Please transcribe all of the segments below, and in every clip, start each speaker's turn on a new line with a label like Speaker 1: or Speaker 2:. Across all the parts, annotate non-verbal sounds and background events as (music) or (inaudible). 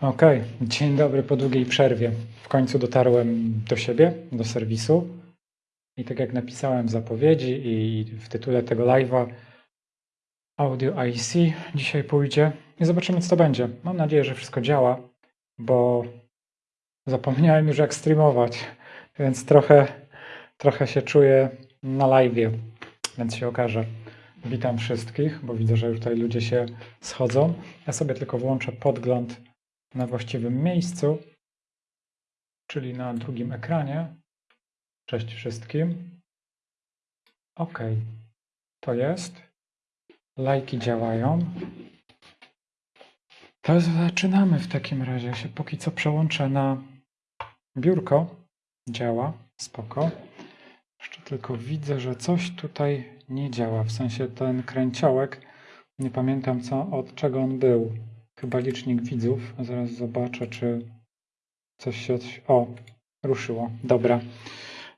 Speaker 1: Okej, dzień dobry po długiej przerwie. W końcu dotarłem do siebie, do serwisu. I tak jak napisałem w zapowiedzi i w tytule tego live'a, Audio IC dzisiaj pójdzie i zobaczymy, co to będzie. Mam nadzieję, że wszystko działa, bo zapomniałem już jak streamować, więc trochę, trochę się czuję na live'ie, więc się okaże. Witam wszystkich, bo widzę, że już tutaj ludzie się schodzą. Ja sobie tylko włączę podgląd na właściwym miejscu, czyli na drugim ekranie. Cześć wszystkim. OK, to jest. Lajki działają. To zaczynamy w takim razie. Ja się póki co przełączę na biurko. Działa, spoko. Jeszcze tylko widzę, że coś tutaj nie działa. W sensie ten kręciołek. Nie pamiętam co, od czego on był. Chyba licznik widzów. Zaraz zobaczę, czy coś się. O, ruszyło. Dobra.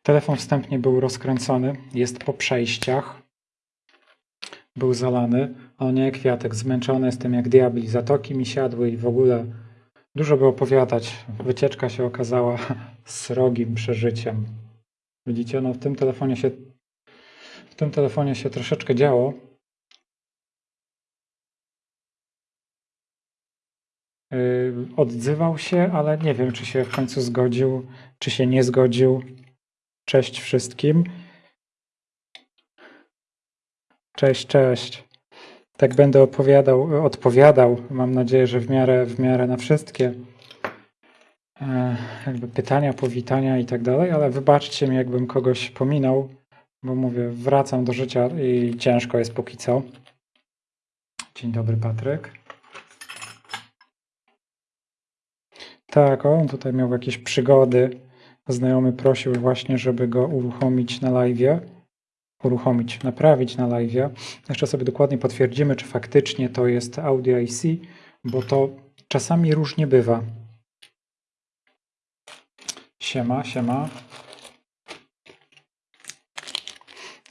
Speaker 1: Telefon wstępnie był rozkręcony. Jest po przejściach. Był zalany. O nie, kwiatek. Zmęczony jestem jak diabli. Zatoki mi siadły i w ogóle dużo by opowiadać. Wycieczka się okazała (laughs) srogim przeżyciem. Widzicie, no w tym telefonie się w tym telefonie się troszeczkę działo. Odzywał się, ale nie wiem, czy się w końcu zgodził, czy się nie zgodził. Cześć wszystkim. Cześć, cześć. Tak będę opowiadał, odpowiadał. Mam nadzieję, że w miarę, w miarę na wszystkie e, jakby pytania, powitania i tak dalej, ale wybaczcie mi, jakbym kogoś pominął, bo mówię, wracam do życia i ciężko jest póki co. Dzień dobry, Patryk. Tak, on tutaj miał jakieś przygody. Znajomy prosił właśnie, żeby go uruchomić na live. Uruchomić, naprawić na live. Jeszcze sobie dokładnie potwierdzimy, czy faktycznie to jest Audio IC, bo to czasami różnie bywa. Siema, siema.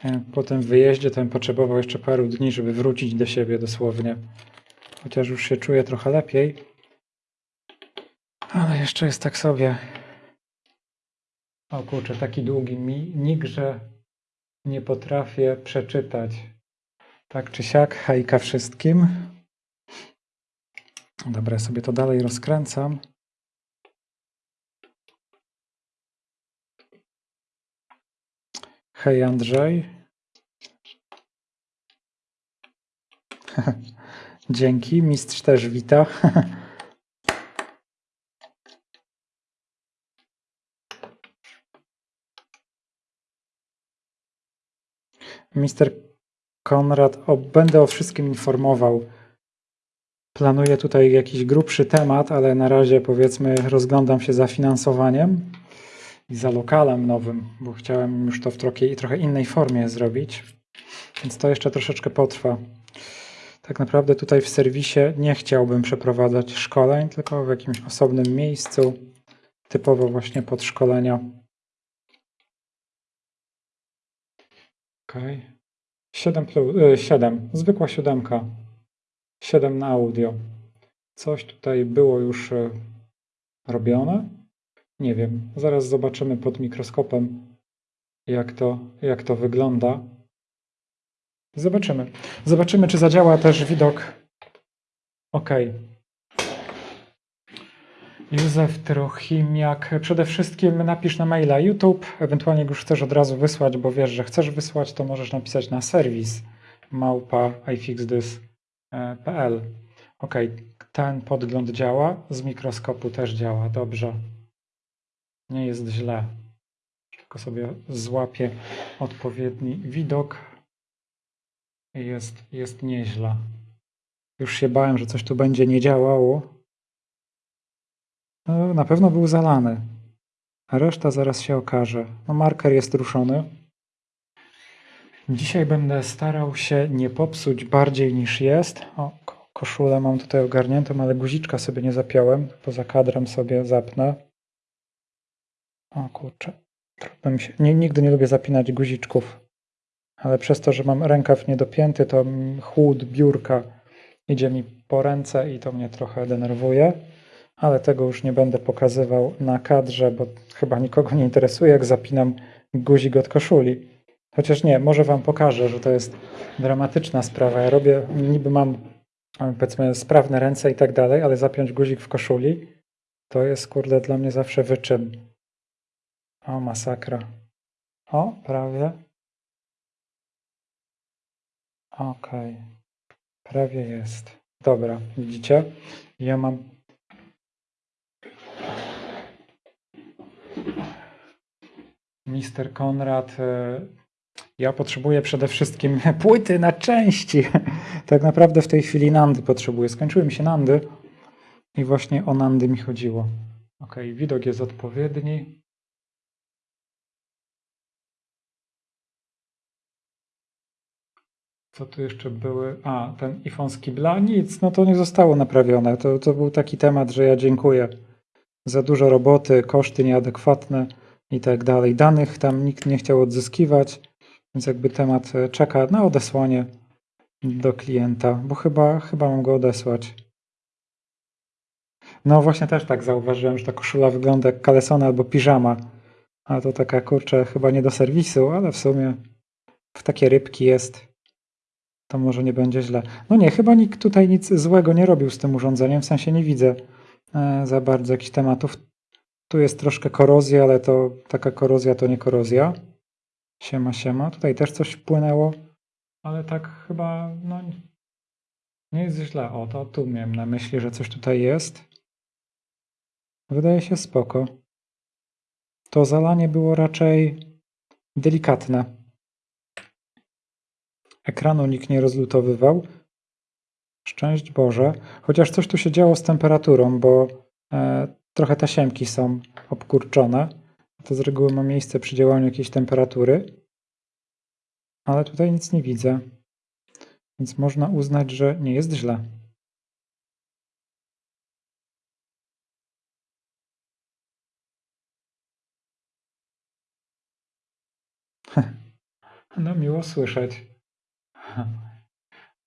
Speaker 1: E, Po tym wyjeździe ten potrzebował jeszcze paru dni, żeby wrócić do siebie dosłownie. Chociaż już się czuję trochę lepiej. Jeszcze jest tak sobie. O kurczę, taki długi nik, że nie potrafię przeczytać. Tak czy siak, hejka wszystkim. Dobra, sobie to dalej rozkręcam. Hej Andrzej. (laughs) Dzięki, mistrz też wita. (laughs) Mister Konrad, o, będę o wszystkim informował. Planuję tutaj jakiś grubszy temat, ale na razie powiedzmy rozglądam się za finansowaniem i za lokalem nowym, bo chciałem już to w trochę, trochę innej formie zrobić, więc to jeszcze troszeczkę potrwa. Tak naprawdę tutaj w serwisie nie chciałbym przeprowadzać szkoleń, tylko w jakimś osobnym miejscu, typowo właśnie pod szkolenia. Okej. 7 plus, y, 7, zwykła siódemka. 7 na audio. Coś tutaj było już y, robione? Nie wiem. Zaraz zobaczymy pod mikroskopem, jak to, jak to wygląda. Zobaczymy. Zobaczymy, czy zadziała też widok. OK. Józef Trochimiak. Przede wszystkim napisz na maila YouTube, ewentualnie jak już chcesz od razu wysłać, bo wiesz, że chcesz wysłać, to możesz napisać na serwis małpa ifixthis.pl. OK, ten podgląd działa, z mikroskopu też działa, dobrze. Nie jest źle. Tylko sobie złapię odpowiedni widok. Jest, jest nieźle. Już się bałem, że coś tu będzie nie działało. No, na pewno był zalany. A reszta zaraz się okaże. No, marker jest ruszony. Dzisiaj będę starał się nie popsuć bardziej niż jest. O, koszulę mam tutaj ogarniętą, ale guziczka sobie nie zapiąłem. Poza kadrem sobie zapnę. O kurczę. Się. Nie, nigdy nie lubię zapinać guziczków. Ale przez to, że mam rękaw niedopięty, to chłód biurka idzie mi po ręce i to mnie trochę denerwuje ale tego już nie będę pokazywał na kadrze, bo chyba nikogo nie interesuje, jak zapinam guzik od koszuli. Chociaż nie, może wam pokażę, że to jest dramatyczna sprawa. Ja robię, niby mam e, powiedzmy sprawne ręce i tak dalej, ale zapiąć guzik w koszuli to jest kurde dla mnie zawsze wyczyn. O, masakra. O, prawie. Okej. Prawie jest. Dobra, widzicie? Ja mam. Mister Konrad. e, Ja potrzebuję przede wszystkim (laughs) płyty na części. (laughs) Tak naprawdę w tej chwili Nandy potrzebuję. Skończyły mi się Nandy i właśnie o Nandy mi chodziło. Ok, widok jest odpowiedni. Co tu jeszcze były? A, ten iPhone z kibla? Nic, no to nie zostało naprawione. To, to był taki temat, że ja dziękuję. Za dużo roboty, koszty nieadekwatne i tak dalej. Danych tam nikt nie chciał odzyskiwać, więc jakby temat e, czeka na odesłanie do klienta, bo chyba, chyba mam go odesłać. No właśnie też tak zauważyłem, że ta koszula wygląda jak kalesona albo piżama. A to taka kurczę chyba nie do serwisu, ale w sumie w takie rybki jest. To może nie będzie źle. No nie, chyba nikt tutaj nic złego nie robił z tym urządzeniem, w sensie nie widzę e, za bardzo jakichś tematów. Tu jest troszkę korozja, ale to taka korozja to nie korozja. Siema, siema. Tutaj też coś wpłynęło, ale tak chyba no, nie jest źle. O, to tu miałem na myśli, że coś tutaj jest. Wydaje się spoko. To zalanie było raczej delikatne. Ekranu nikt nie rozlutowywał. Szczęść Boże. Chociaż coś tu się działo z temperaturą, bo e, trochę tasiemki są obkurczone. To z reguły ma miejsce przy działaniu jakiejś temperatury. Ale tutaj nic nie widzę. Więc można uznać, że nie jest źle. (laughs) No, miło słyszeć. (laughs)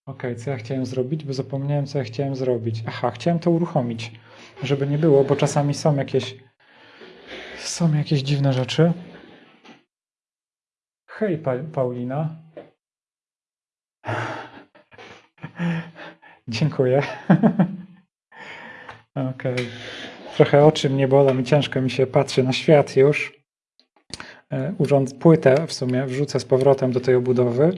Speaker 1: Ok, co ja chciałem zrobić? Bo zapomniałem, co ja chciałem zrobić. Aha, chciałem to uruchomić, żeby nie było, bo czasami są jakieś są jakieś dziwne rzeczy. Hej, pa Paulina. (laughs) Dziękuję. (laughs) Okej. Trochę oczy mnie bolą i ciężko mi się patrzy na świat już. E, Urząd, płytę w sumie wrzucę z powrotem do tej obudowy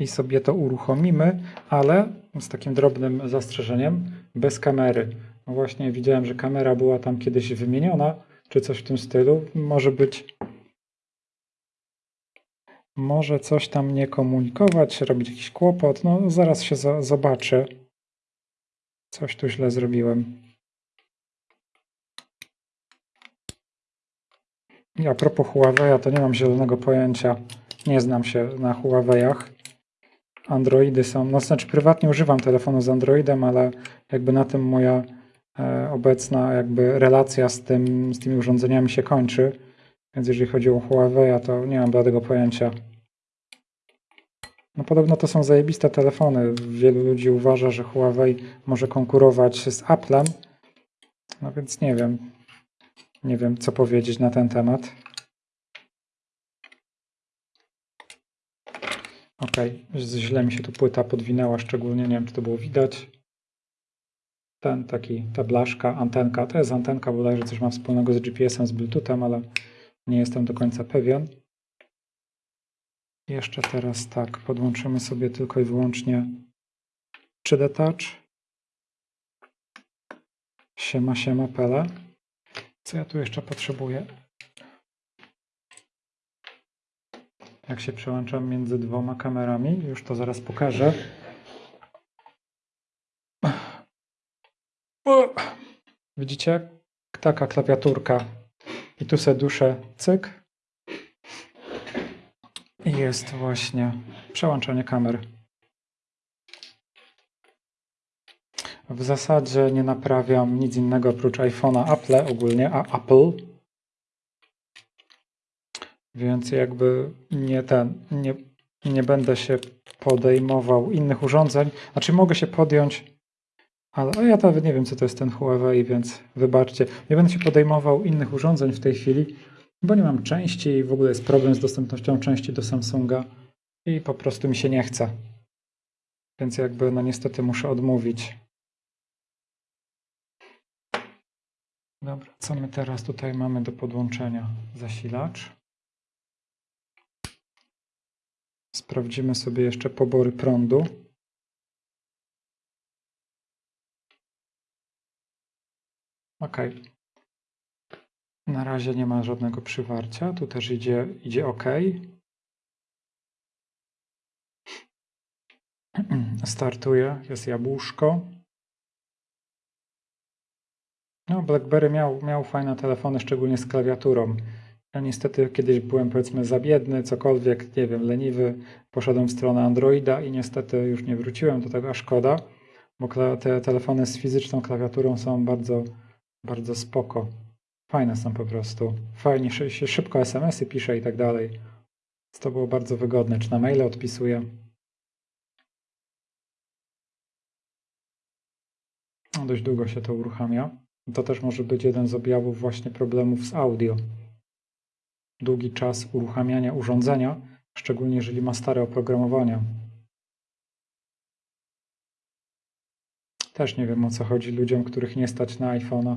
Speaker 1: i sobie to uruchomimy, ale z takim drobnym zastrzeżeniem, bez kamery. No właśnie widziałem, że kamera była tam kiedyś wymieniona, czy coś w tym stylu. Może być może coś tam nie komunikować, robić jakiś kłopot. No zaraz się zobaczę. Coś tu źle zrobiłem. A propos Huawei'a, to nie mam zielonego pojęcia. Nie znam się na Huawei'ach. Androidy są, no znaczy prywatnie używam telefonu z Androidem, ale jakby na tym moja e, obecna jakby relacja z, tym, z tymi urządzeniami się kończy. Więc jeżeli chodzi o Huawei'a, to nie mam bladego pojęcia. No podobno to są zajebiste telefony. Wielu ludzi uważa, że Huawei może konkurować z Apple'em. No więc nie wiem. Nie wiem, co powiedzieć na ten temat. Ok, źle mi się tu płyta podwinęła, szczególnie nie wiem, czy to było widać. Ten taki, ta blaszka, antenka, to jest antenka, bodajże coś ma wspólnego z GPS-em, z Bluetoothem, ale nie jestem do końca pewien. Jeszcze teraz tak, podłączymy sobie tylko i wyłącznie 3D Touch. Siema, siema, pele. Co ja tu jeszcze potrzebuję? Jak się przełączam między dwoma kamerami, już to zaraz pokażę. Widzicie? Taka klawiaturka. I tu se duszę cyk. I jest właśnie przełączanie kamer. W zasadzie nie naprawiam nic innego oprócz iPhone'a Apple ogólnie, a Apple. Więc jakby nie ten, nie, nie będę się podejmował innych urządzeń. Znaczy mogę się podjąć Ale ja nawet nie wiem, co to jest ten Huawei, więc wybaczcie. Nie będę się podejmował innych urządzeń w tej chwili, bo nie mam części i w ogóle jest problem z dostępnością części do Samsunga i po prostu mi się nie chce. Więc jakby, no niestety muszę odmówić. Dobra, co my teraz tutaj mamy do podłączenia? Zasilacz. Sprawdzimy sobie jeszcze pobory prądu. Ok. Na razie nie ma żadnego przywarcia. Tu też idzie, idzie OK. (clears throat) Startuje, jest jabłuszko. No, BlackBerry miał, miał fajne telefony, szczególnie z klawiaturą. Ja niestety kiedyś byłem powiedzmy za biedny, cokolwiek, nie wiem, leniwy. Poszedłem w stronę Androida i niestety już nie wróciłem do tego, a szkoda, bo te telefony z fizyczną klawiaturą są bardzo, bardzo spoko. Fajne są po prostu. Fajnie się szybko SMS-y pisze i tak dalej. To było bardzo wygodne. Czy na maile odpisuję? No, dość długo się to uruchamia. To też może być jeden z objawów właśnie problemów z audio. Długi czas uruchamiania urządzenia, szczególnie jeżeli ma stare oprogramowanie. Też nie wiem o co chodzi ludziom, których nie stać na iPhone'a.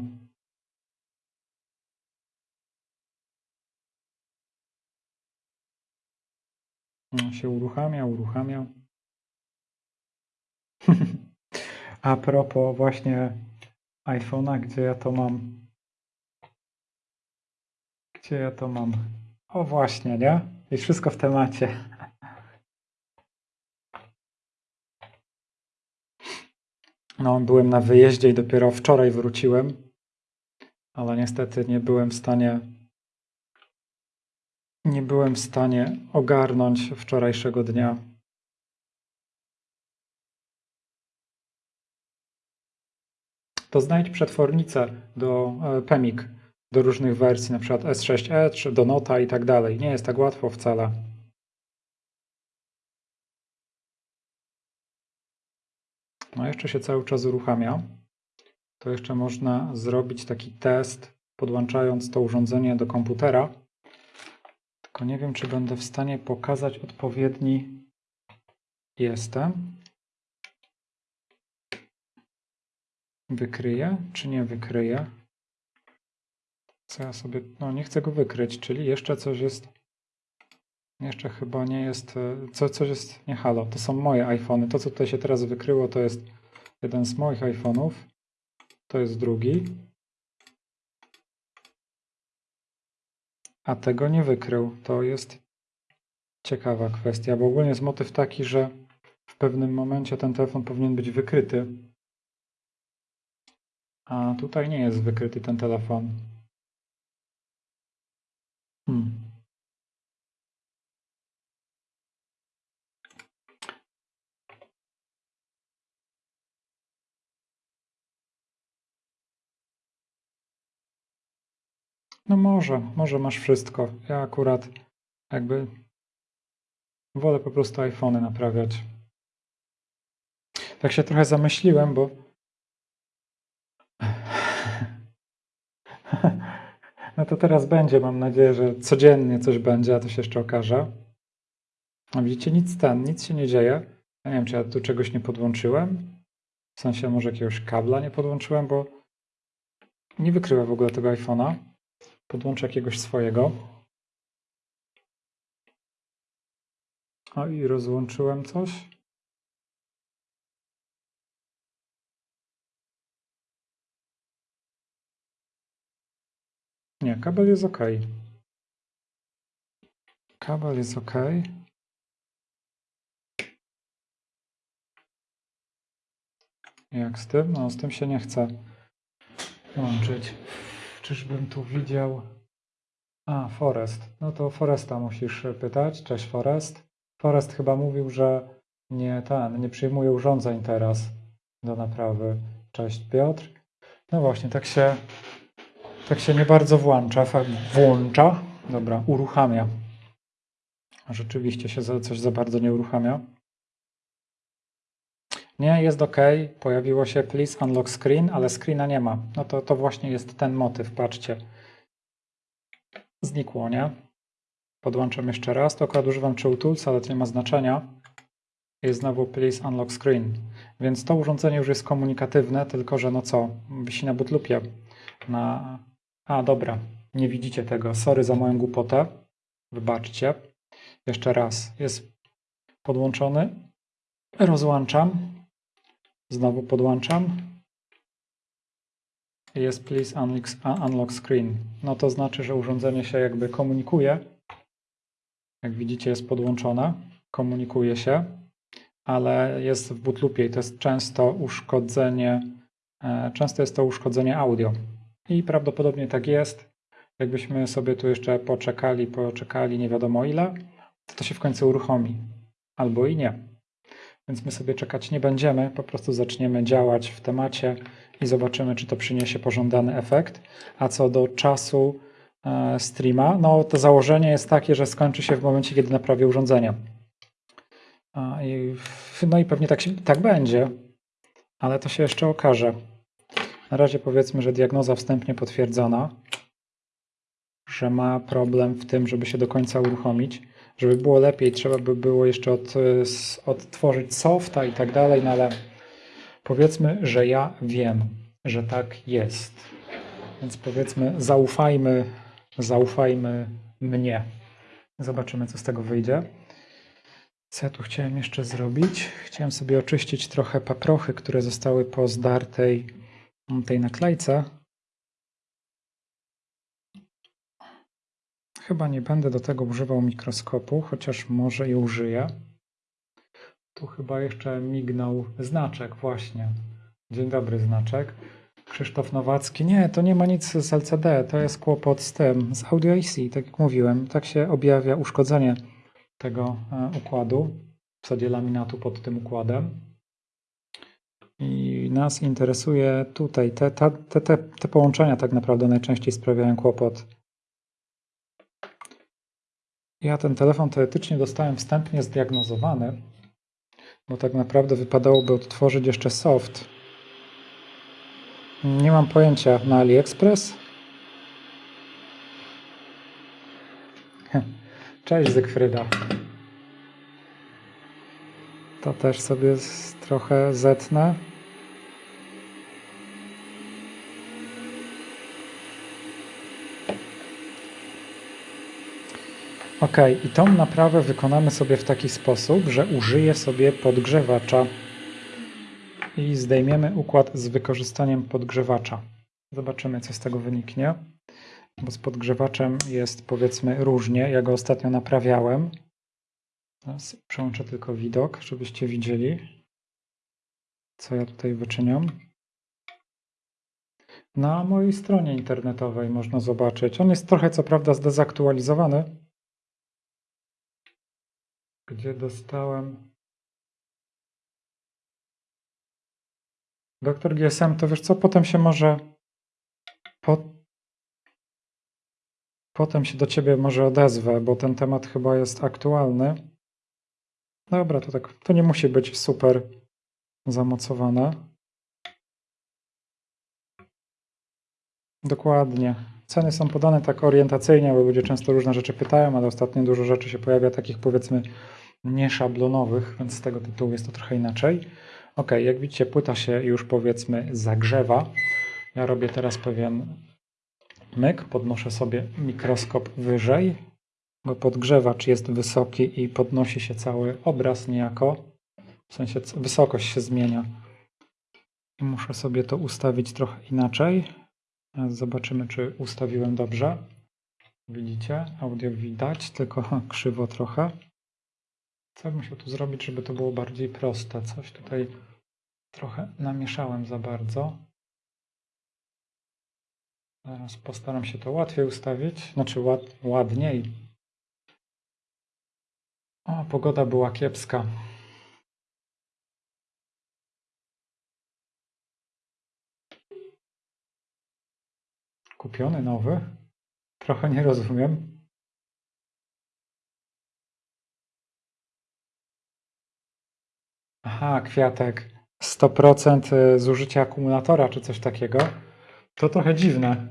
Speaker 1: No, się uruchamia, uruchamia. (laughs) A propos właśnie iPhone'a, gdzie ja to mam? Gdzie ja to mam? O właśnie, nie? I wszystko w temacie. No, byłem na wyjeździe i dopiero wczoraj wróciłem, ale niestety nie byłem w stanie nie byłem w stanie ogarnąć wczorajszego dnia. To znajdź przetwornicę do e, PEMIK, do różnych wersji, na przykład S6 Edge, do Nota i tak dalej. Nie jest tak łatwo wcale. No jeszcze się cały czas uruchamia. To jeszcze można zrobić taki test, podłączając to urządzenie do komputera. Tylko nie wiem, czy będę w stanie pokazać odpowiedni jestem. Wykryję, czy nie wykryję? Ja sobie... No nie chcę go wykryć, czyli jeszcze coś jest... Jeszcze chyba nie jest... E, co, coś jest... Nie halo, to są moje iPhony. To, co tutaj się teraz wykryło, to jest jeden z moich iPhone'ów. To jest drugi. A tego nie wykrył. To jest ciekawa kwestia, bo ogólnie jest motyw taki, że w pewnym momencie ten telefon powinien być wykryty. A tutaj nie jest wykryty ten telefon. Hmm. No może, może masz wszystko. Ja akurat jakby wolę po prostu iPhony naprawiać. Tak się trochę zamyśliłem, bo no to teraz będzie. Mam nadzieję, że codziennie coś będzie, a to się jeszcze okaże. A widzicie, nic ten, nic się nie dzieje. Ja nie wiem, czy ja tu czegoś nie podłączyłem. W sensie może jakiegoś kabla nie podłączyłem, bo nie wykrywa w ogóle tego iPhone'a. Podłączę jakiegoś swojego. O i rozłączyłem coś. Nie, kabel jest ok. Kabel jest ok. Jak z tym? No, z tym się nie chce łączyć. Czyżbym tu widział... A, Forest. No to Foresta musisz pytać. Cześć, Forest. Forest chyba mówił, że nie ten, nie przyjmuje urządzeń teraz do naprawy. Cześć, Piotr. No właśnie, tak się, tak się nie bardzo włącza. Włącza. Dobra, uruchamia. Rzeczywiście się coś za bardzo nie uruchamia. Nie, jest OK. Pojawiło się please unlock screen, ale screena nie ma. No to, to właśnie jest ten motyw, patrzcie. Znikło, nie? Podłączam jeszcze raz. To akurat używam Chill Tools, ale to nie ma znaczenia. Jest znowu please unlock screen. Więc to urządzenie już jest komunikatywne, tylko że no co, wisi na bootloopie. Na... A, dobra, nie widzicie tego. Sorry za moją głupotę. Wybaczcie. Jeszcze raz. Jest podłączony. Rozłączam. Znowu podłączam. Jest please unlock, unlock screen. No to znaczy, że urządzenie się jakby komunikuje. Jak widzicie jest podłączone. Komunikuje się, ale jest w bootloopie i to jest często uszkodzenie, e, często jest to uszkodzenie audio. I prawdopodobnie tak jest. Jakbyśmy sobie tu jeszcze poczekali, poczekali nie wiadomo ile, to to się w końcu uruchomi. Albo i nie. Więc my sobie czekać nie będziemy, po prostu zaczniemy działać w temacie i zobaczymy, czy to przyniesie pożądany efekt. A co do czasu e, streama, no to założenie jest takie, że skończy się w momencie, kiedy naprawię urządzenie. No i pewnie tak, się, tak będzie, ale to się jeszcze okaże. Na razie powiedzmy, że diagnoza wstępnie potwierdzona, że ma problem w tym, żeby się do końca uruchomić. Żeby było lepiej, trzeba by było jeszcze od, odtworzyć softa i tak dalej, no ale powiedzmy, że ja wiem, że tak jest. Więc powiedzmy, zaufajmy, zaufajmy mnie. Zobaczymy, co z tego wyjdzie. Co ja tu chciałem jeszcze zrobić? Chciałem sobie oczyścić trochę paprochy, które zostały po zdartej tej naklejce. Chyba nie będę do tego używał mikroskopu, chociaż może i użyję. Tu chyba jeszcze mignął znaczek, właśnie. Dzień dobry, znaczek. Krzysztof Nowacki. Nie, to nie ma nic z LCD, to jest kłopot z tym, z Audio IC, tak jak mówiłem. Tak się objawia uszkodzenie tego e, układu, w zasadzie laminatu pod tym układem. I nas interesuje tutaj, te, te, te, te połączenia tak naprawdę najczęściej sprawiają kłopot. Ja ten telefon teoretycznie dostałem wstępnie zdiagnozowany, bo tak naprawdę wypadałoby odtworzyć jeszcze soft. Nie mam pojęcia na AliExpress. (laughs) Cześć Zygfryda. To też sobie trochę zetnę. Ok, i tą naprawę wykonamy sobie w taki sposób, że użyję sobie podgrzewacza i zdejmiemy układ z wykorzystaniem podgrzewacza. Zobaczymy, co z tego wyniknie, bo z podgrzewaczem jest powiedzmy różnie. Ja go ostatnio naprawiałem. Teraz przełączę tylko widok, żebyście widzieli, co ja tutaj wyczyniam. Na mojej stronie internetowej można zobaczyć. On jest trochę co prawda zdezaktualizowany, gdzie dostałem doktor GSM, to wiesz co, potem się może po, potem się do ciebie może odezwę, bo ten temat chyba jest aktualny. Dobra, to tak, to nie musi być super zamocowane. Dokładnie. Ceny są podane tak orientacyjnie, bo ludzie często różne rzeczy pytają, ale ostatnio dużo rzeczy się pojawia takich powiedzmy nieszablonowych, więc z tego tytułu jest to trochę inaczej. Ok, jak widzicie, płyta się już powiedzmy zagrzewa. Ja robię teraz pewien myk, podnoszę sobie mikroskop wyżej, bo podgrzewacz jest wysoki i podnosi się cały obraz niejako, w sensie wysokość się zmienia. I muszę sobie to ustawić trochę inaczej. Zobaczymy, czy ustawiłem dobrze. Widzicie, audio widać, tylko (laughs) krzywo trochę. Co bym musiał tu zrobić, żeby to było bardziej proste? Coś tutaj trochę namieszałem za bardzo. Zaraz postaram się to łatwiej ustawić, znaczy ład, ładniej. O, pogoda była kiepska. Kupiony nowy? Trochę nie rozumiem. Aha, kwiatek. 100% zużycia akumulatora czy coś takiego, to trochę dziwne.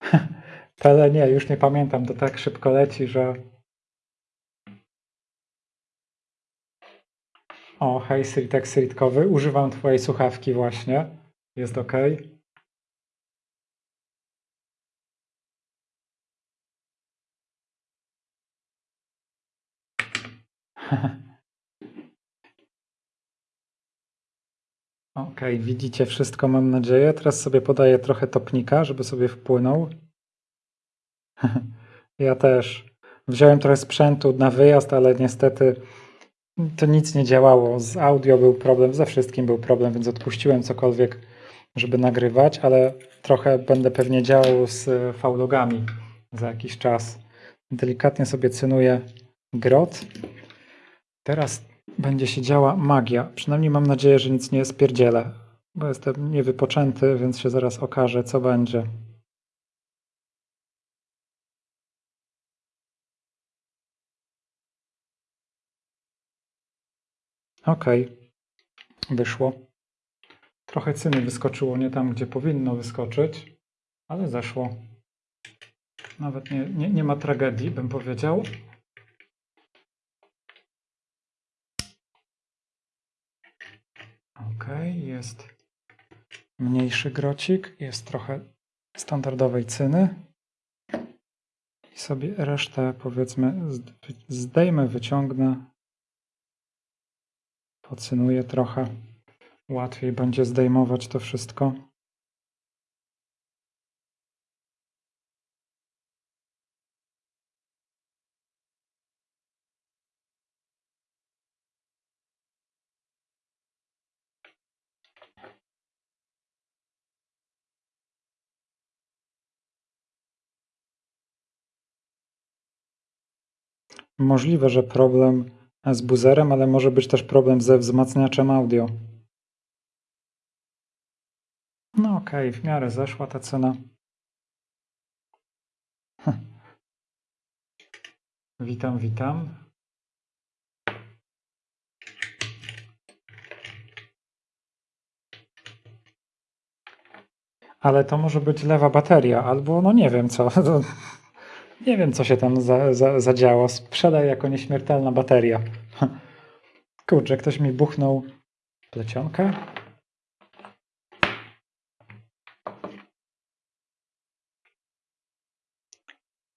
Speaker 1: (laughs) Tele nie, już nie pamiętam, to tak szybko leci, że... O, hej Sritek Sritkowy, używam twojej słuchawki właśnie, jest ok. Ok, widzicie wszystko, mam nadzieję. Teraz sobie podaję trochę topnika, żeby sobie wpłynął. (laughs) Ja też. Wziąłem trochę sprzętu na wyjazd, ale niestety to nic nie działało. Z audio był problem, ze wszystkim był problem, więc odpuściłem cokolwiek, żeby nagrywać, ale trochę będę pewnie działał z faulogami za jakiś czas. Delikatnie sobie cynuję grot. Teraz będzie się działa magia. Przynajmniej mam nadzieję, że nic nie spierdzielę, bo jestem niewypoczęty, więc się zaraz okaże, co będzie. Ok, wyszło. Trochę cyny wyskoczyło nie tam, gdzie powinno wyskoczyć, ale zeszło. Nawet nie, nie, nie ma tragedii, bym powiedział. Ok, jest mniejszy grocik, jest trochę standardowej cyny. I sobie resztę powiedzmy zdejmę, wyciągnę. Pocynuję trochę. Łatwiej będzie zdejmować to wszystko. Możliwe, że problem z buzerem, ale może być też problem ze wzmacniaczem audio. No okej, okay, w miarę zeszła ta cena. Witam, witam. Ale to może być lewa bateria, albo no nie wiem co. (laughs) Nie wiem, co się tam za, za, zadziało. Sprzedaj jako nieśmiertelna bateria. (laughs) Kurczę, ktoś mi buchnął plecionkę.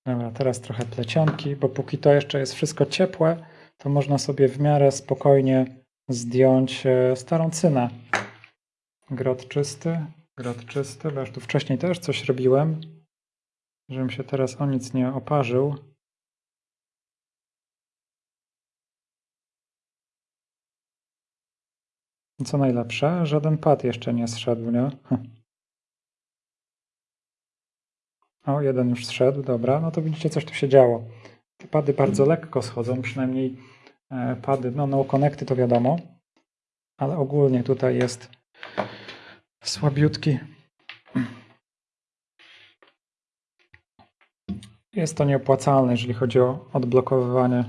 Speaker 1: Dobra, teraz trochę plecionki, bo póki to jeszcze jest wszystko ciepłe, to można sobie w miarę spokojnie zdjąć e, starą cynę. Grot czysty, grot czysty, bo już tu wcześniej też coś robiłem żebym się teraz o nic nie oparzył. Co najlepsze, żaden pad jeszcze nie zszedł, nie? O, jeden już zszedł, dobra, no to widzicie, coś tu się działo. Te pady bardzo lekko schodzą, przynajmniej e, pady, no no connecty to wiadomo, ale ogólnie tutaj jest słabiutki Jest to nieopłacalne, jeżeli chodzi o odblokowywanie.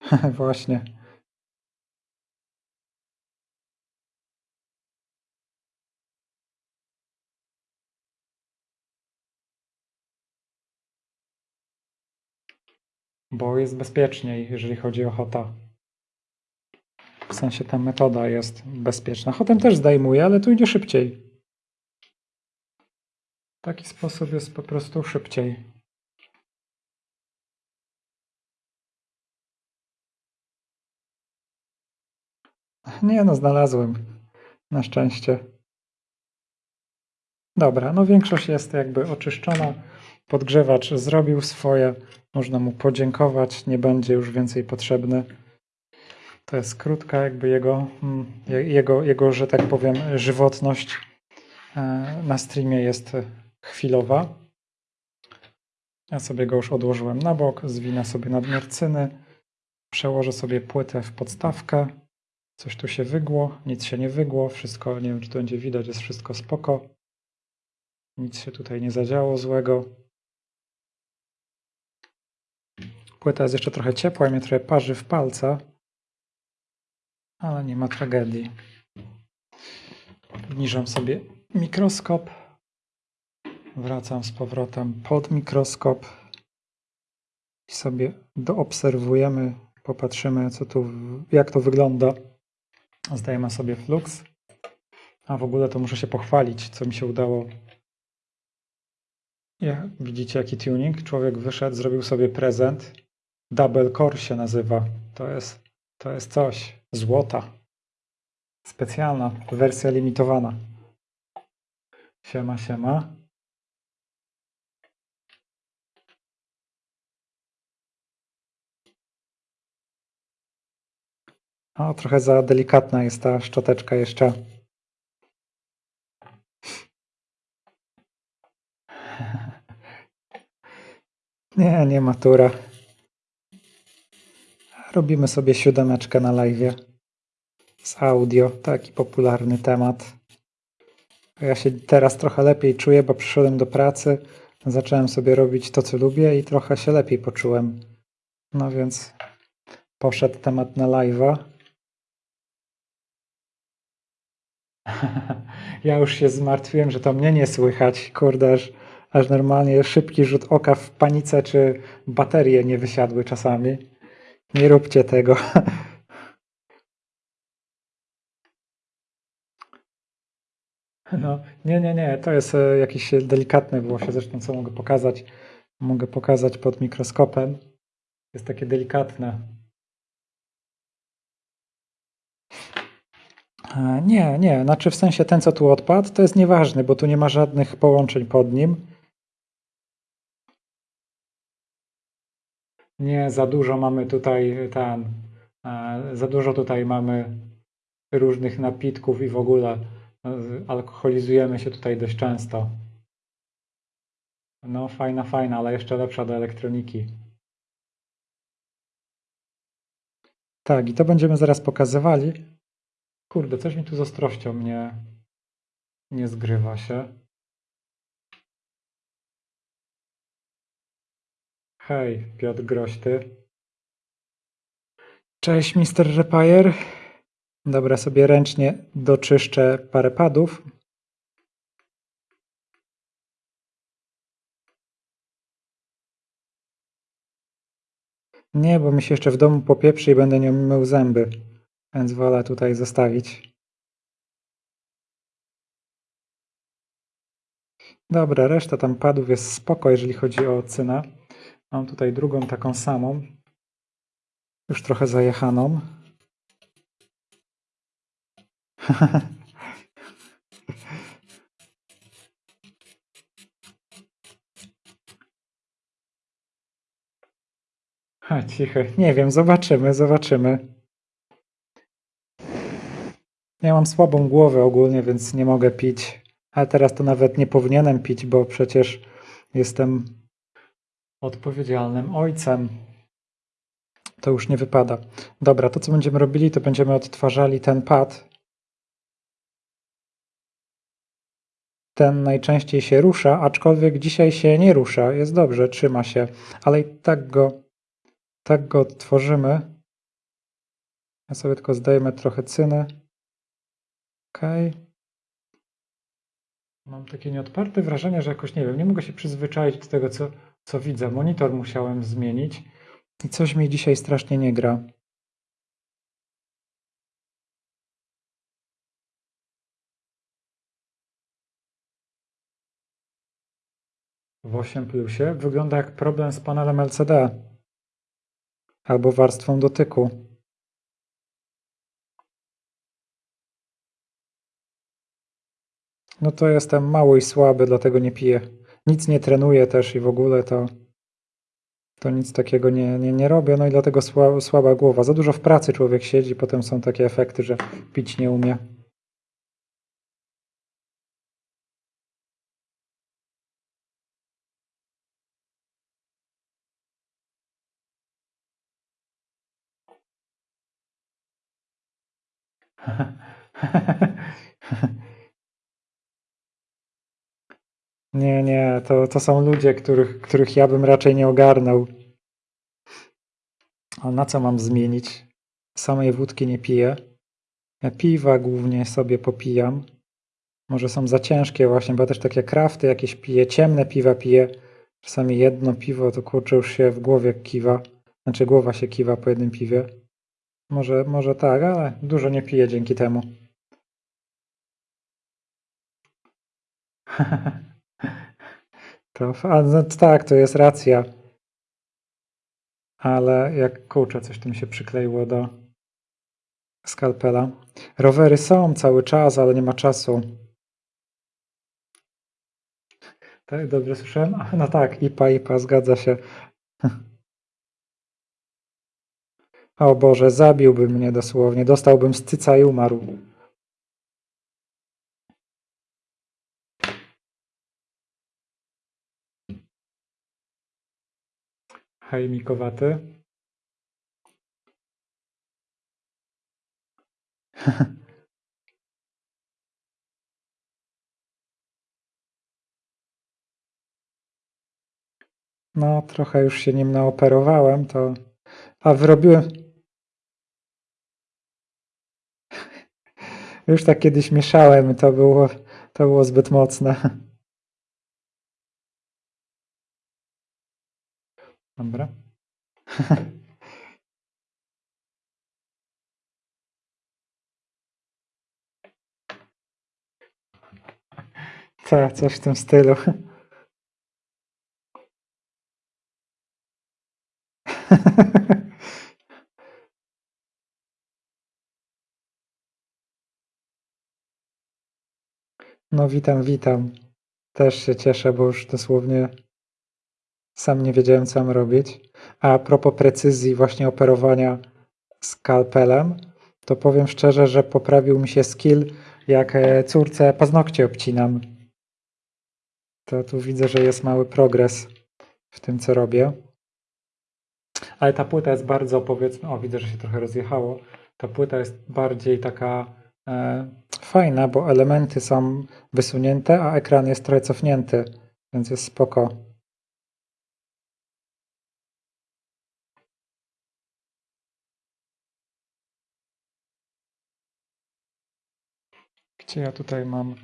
Speaker 1: (laughs) Właśnie. Bo jest bezpieczniej, jeżeli chodzi o hota. W sensie ta metoda jest bezpieczna. Hotem też zdejmuje, ale tu idzie szybciej. Taki sposób jest po prostu szybciej. Nie no, znalazłem. Na szczęście. Dobra, no większość jest jakby oczyszczona. Podgrzewacz zrobił swoje. Można mu podziękować. Nie będzie już więcej potrzebny. To jest krótka jakby jego, mm, jego, jego że tak powiem, żywotność e, na streamie jest chwilowa. Ja sobie go już odłożyłem na bok, zwinę sobie nadmiar cyny, przełożę sobie płytę w podstawkę. Coś tu się wygło, nic się nie wygło, wszystko, nie wiem czy to będzie widać, jest wszystko spoko. Nic się tutaj nie zadziało złego. Płyta jest jeszcze trochę ciepła mnie trochę parzy w palca. Ale nie ma tragedii. Obniżam sobie mikroskop. Wracam z powrotem pod mikroskop i sobie doobserwujemy, popatrzymy, co tu, jak to wygląda. Zdajemy sobie flux. A w ogóle to muszę się pochwalić, co mi się udało. Ja, widzicie, jaki tuning? Człowiek wyszedł, zrobił sobie prezent. Double Core się nazywa. To jest, to jest coś. Złota. Specjalna, wersja limitowana. Siema, siema. O, trochę za delikatna jest ta szczoteczka jeszcze. (laughs) Nie, nie matura. Robimy sobie siódemeczkę na live. Z audio, taki popularny temat. Ja się teraz trochę lepiej czuję, bo przyszedłem do pracy, zacząłem sobie robić to, co lubię i trochę się lepiej poczułem. No więc poszedł temat na live'a. Ja już się zmartwiłem, że to mnie nie słychać. Kurde, aż, aż normalnie szybki rzut oka w panice, czy baterie nie wysiadły czasami. Nie róbcie tego. (laughs) No, nie, nie, nie, to jest e, jakieś delikatne włosie, zresztą co mogę pokazać? Mogę pokazać pod mikroskopem. Jest takie delikatne. E, Nie, nie, znaczy w sensie ten, co tu odpadł, to jest nieważny, bo tu nie ma żadnych połączeń pod nim. Nie, za dużo mamy tutaj ten, e, za dużo tutaj mamy różnych napitków i w ogóle e, alkoholizujemy się tutaj dość często. No fajna, fajna, ale jeszcze lepsza do elektroniki. Tak, i to będziemy zaraz pokazywali. Kurde, coś mi tu z ostrością nie, nie zgrywa się. Hej, Piotr Grośty. Cześć, Mr. Repair. Dobra, sobie ręcznie doczyszczę parę padów. Nie, bo mi się jeszcze w domu popieprzy i będę nią mył zęby, więc wolę tutaj zostawić. Dobra, reszta tam padów jest spoko, jeżeli chodzi o cynę. Mam tutaj drugą taką samą, już trochę zajechaną. (laughs) Ha, cichy. Nie wiem, zobaczymy, zobaczymy. Ja mam słabą głowę ogólnie, więc nie mogę pić. Ale teraz to nawet nie powinienem pić, bo przecież jestem odpowiedzialnym ojcem. To już nie wypada. Dobra, to co będziemy robili, to będziemy odtwarzali ten pad. Ten najczęściej się rusza, aczkolwiek dzisiaj się nie rusza. Jest dobrze, trzyma się, ale i tak go, tak go odtworzymy. Ja sobie tylko zdejmę trochę cyny. Ok. Mam takie nieodparte wrażenie, że jakoś nie wiem, nie mogę się przyzwyczaić do tego, co, co widzę. Monitor musiałem zmienić i coś mi dzisiaj strasznie nie gra. W 8 plusie wygląda jak problem z panelem LCD albo warstwą dotyku. No to jestem mały i słaby, dlatego nie piję. Nic nie trenuję też i w ogóle to, to nic takiego nie, nie, nie robię. No i dlatego słaba, słaba głowa. Za dużo w pracy człowiek siedzi, potem są takie efekty, że pić nie umie. (laughs) Nie, nie, to, to są ludzie, których, których ja bym raczej nie ogarnął. A na co mam zmienić? Samej wódki nie piję. Ja piwa głównie sobie popijam. Może są za ciężkie właśnie, bo też takie krafty jakieś piję, ciemne piwa piję. Czasami jedno piwo to kurczę już się w głowie kiwa. Znaczy głowa się kiwa po jednym piwie. Może, może tak, ale dużo nie piję dzięki temu. (laughs) A, no, tak, to jest racja. Ale jak kurczę, coś tu mi się przykleiło do skalpela. Rowery są cały czas, ale nie ma czasu. Tak, dobrze słyszałem? No tak, IPA, IPA, zgadza się. (laughs) O Boże, zabiłby mnie dosłownie. Dostałbym z cyca i umarł. Hej, Mikowaty. (laughs) No, trochę już się nim naoperowałem, to... A wyrobiłem... (laughs) Już tak kiedyś mieszałem to było, to było zbyt mocne. (laughs) Dobra. (laughs) Tak, coś w tym stylu. (laughs) No witam, witam. Też się cieszę, bo już dosłownie sam nie wiedziałem, co mam robić. A propos precyzji właśnie operowania skalpelem, to powiem szczerze, że poprawił mi się skill, jak e, córce paznokcie obcinam. To tu widzę, że jest mały progres w tym, co robię. Ale ta płyta jest bardzo, powiedzmy, o widzę, że się trochę rozjechało. Ta płyta jest bardziej taka e, fajna, bo elementy są wysunięte, a ekran jest trochę cofnięty, więc jest spoko. Gdzie ja tutaj mam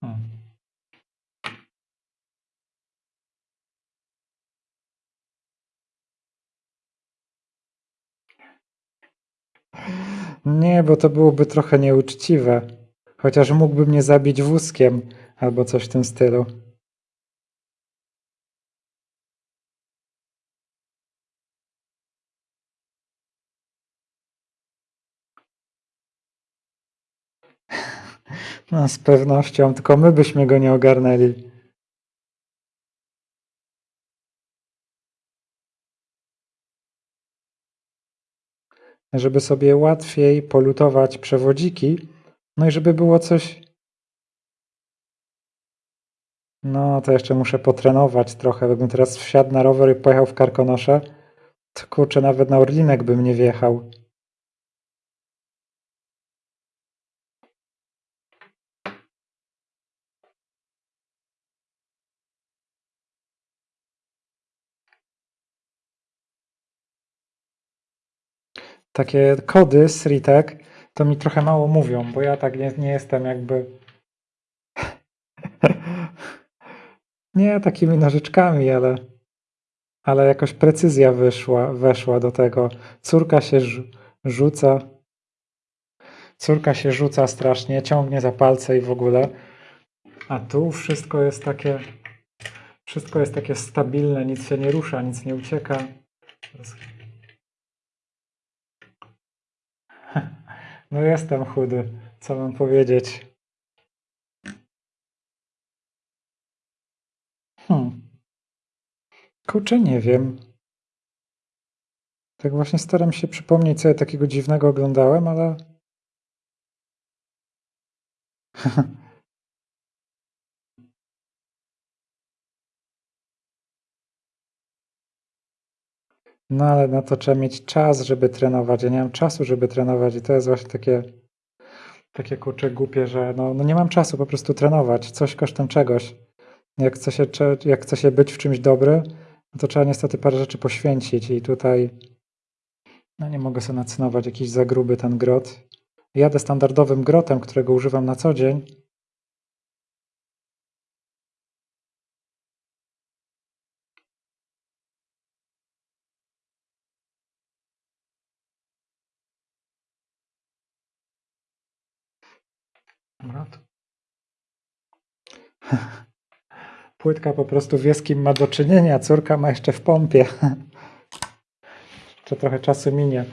Speaker 1: Hmm. Nie, bo to byłoby trochę nieuczciwe. Chociaż mógłby mnie zabić wózkiem albo coś w tym stylu. No, z pewnością, tylko my byśmy go nie ogarnęli. Żeby sobie łatwiej polutować przewodziki, no i żeby było coś... No, to jeszcze muszę potrenować trochę. Gdybym teraz wsiadł na rower i pojechał w Karkonosze, to kurczę, nawet na Orlinek bym nie wjechał. Takie kody z Ritek to mi trochę mało mówią, bo ja tak nie, nie jestem jakby (laughs) nie takimi nożyczkami, ale ale jakoś precyzja wyszła, weszła do tego. Córka się rzuca córka się rzuca strasznie, ciągnie za palce i w ogóle. A tu wszystko jest takie wszystko jest takie stabilne, nic się nie rusza, nic nie ucieka. No jestem chudy, co mam powiedzieć. Hmm. Kurczę, nie wiem. Tak właśnie staram się przypomnieć, co ja takiego dziwnego oglądałem, ale... (laughs) No ale na to trzeba mieć czas, żeby trenować. Ja nie mam czasu, żeby trenować i to jest właśnie takie takie kurczę głupie, że no, no nie mam czasu po prostu trenować, coś kosztem czegoś. Jak chce się, jak chce się być w czymś dobry, no to trzeba niestety parę rzeczy poświęcić i tutaj no nie mogę sobie nacynować jakiś za gruby ten grot. Jadę standardowym grotem, którego używam na co dzień. Grot. (laughs) Płytka po prostu wie z kim ma do czynienia, córka ma jeszcze w pompie. (laughs) Jeszcze trochę czasu minie,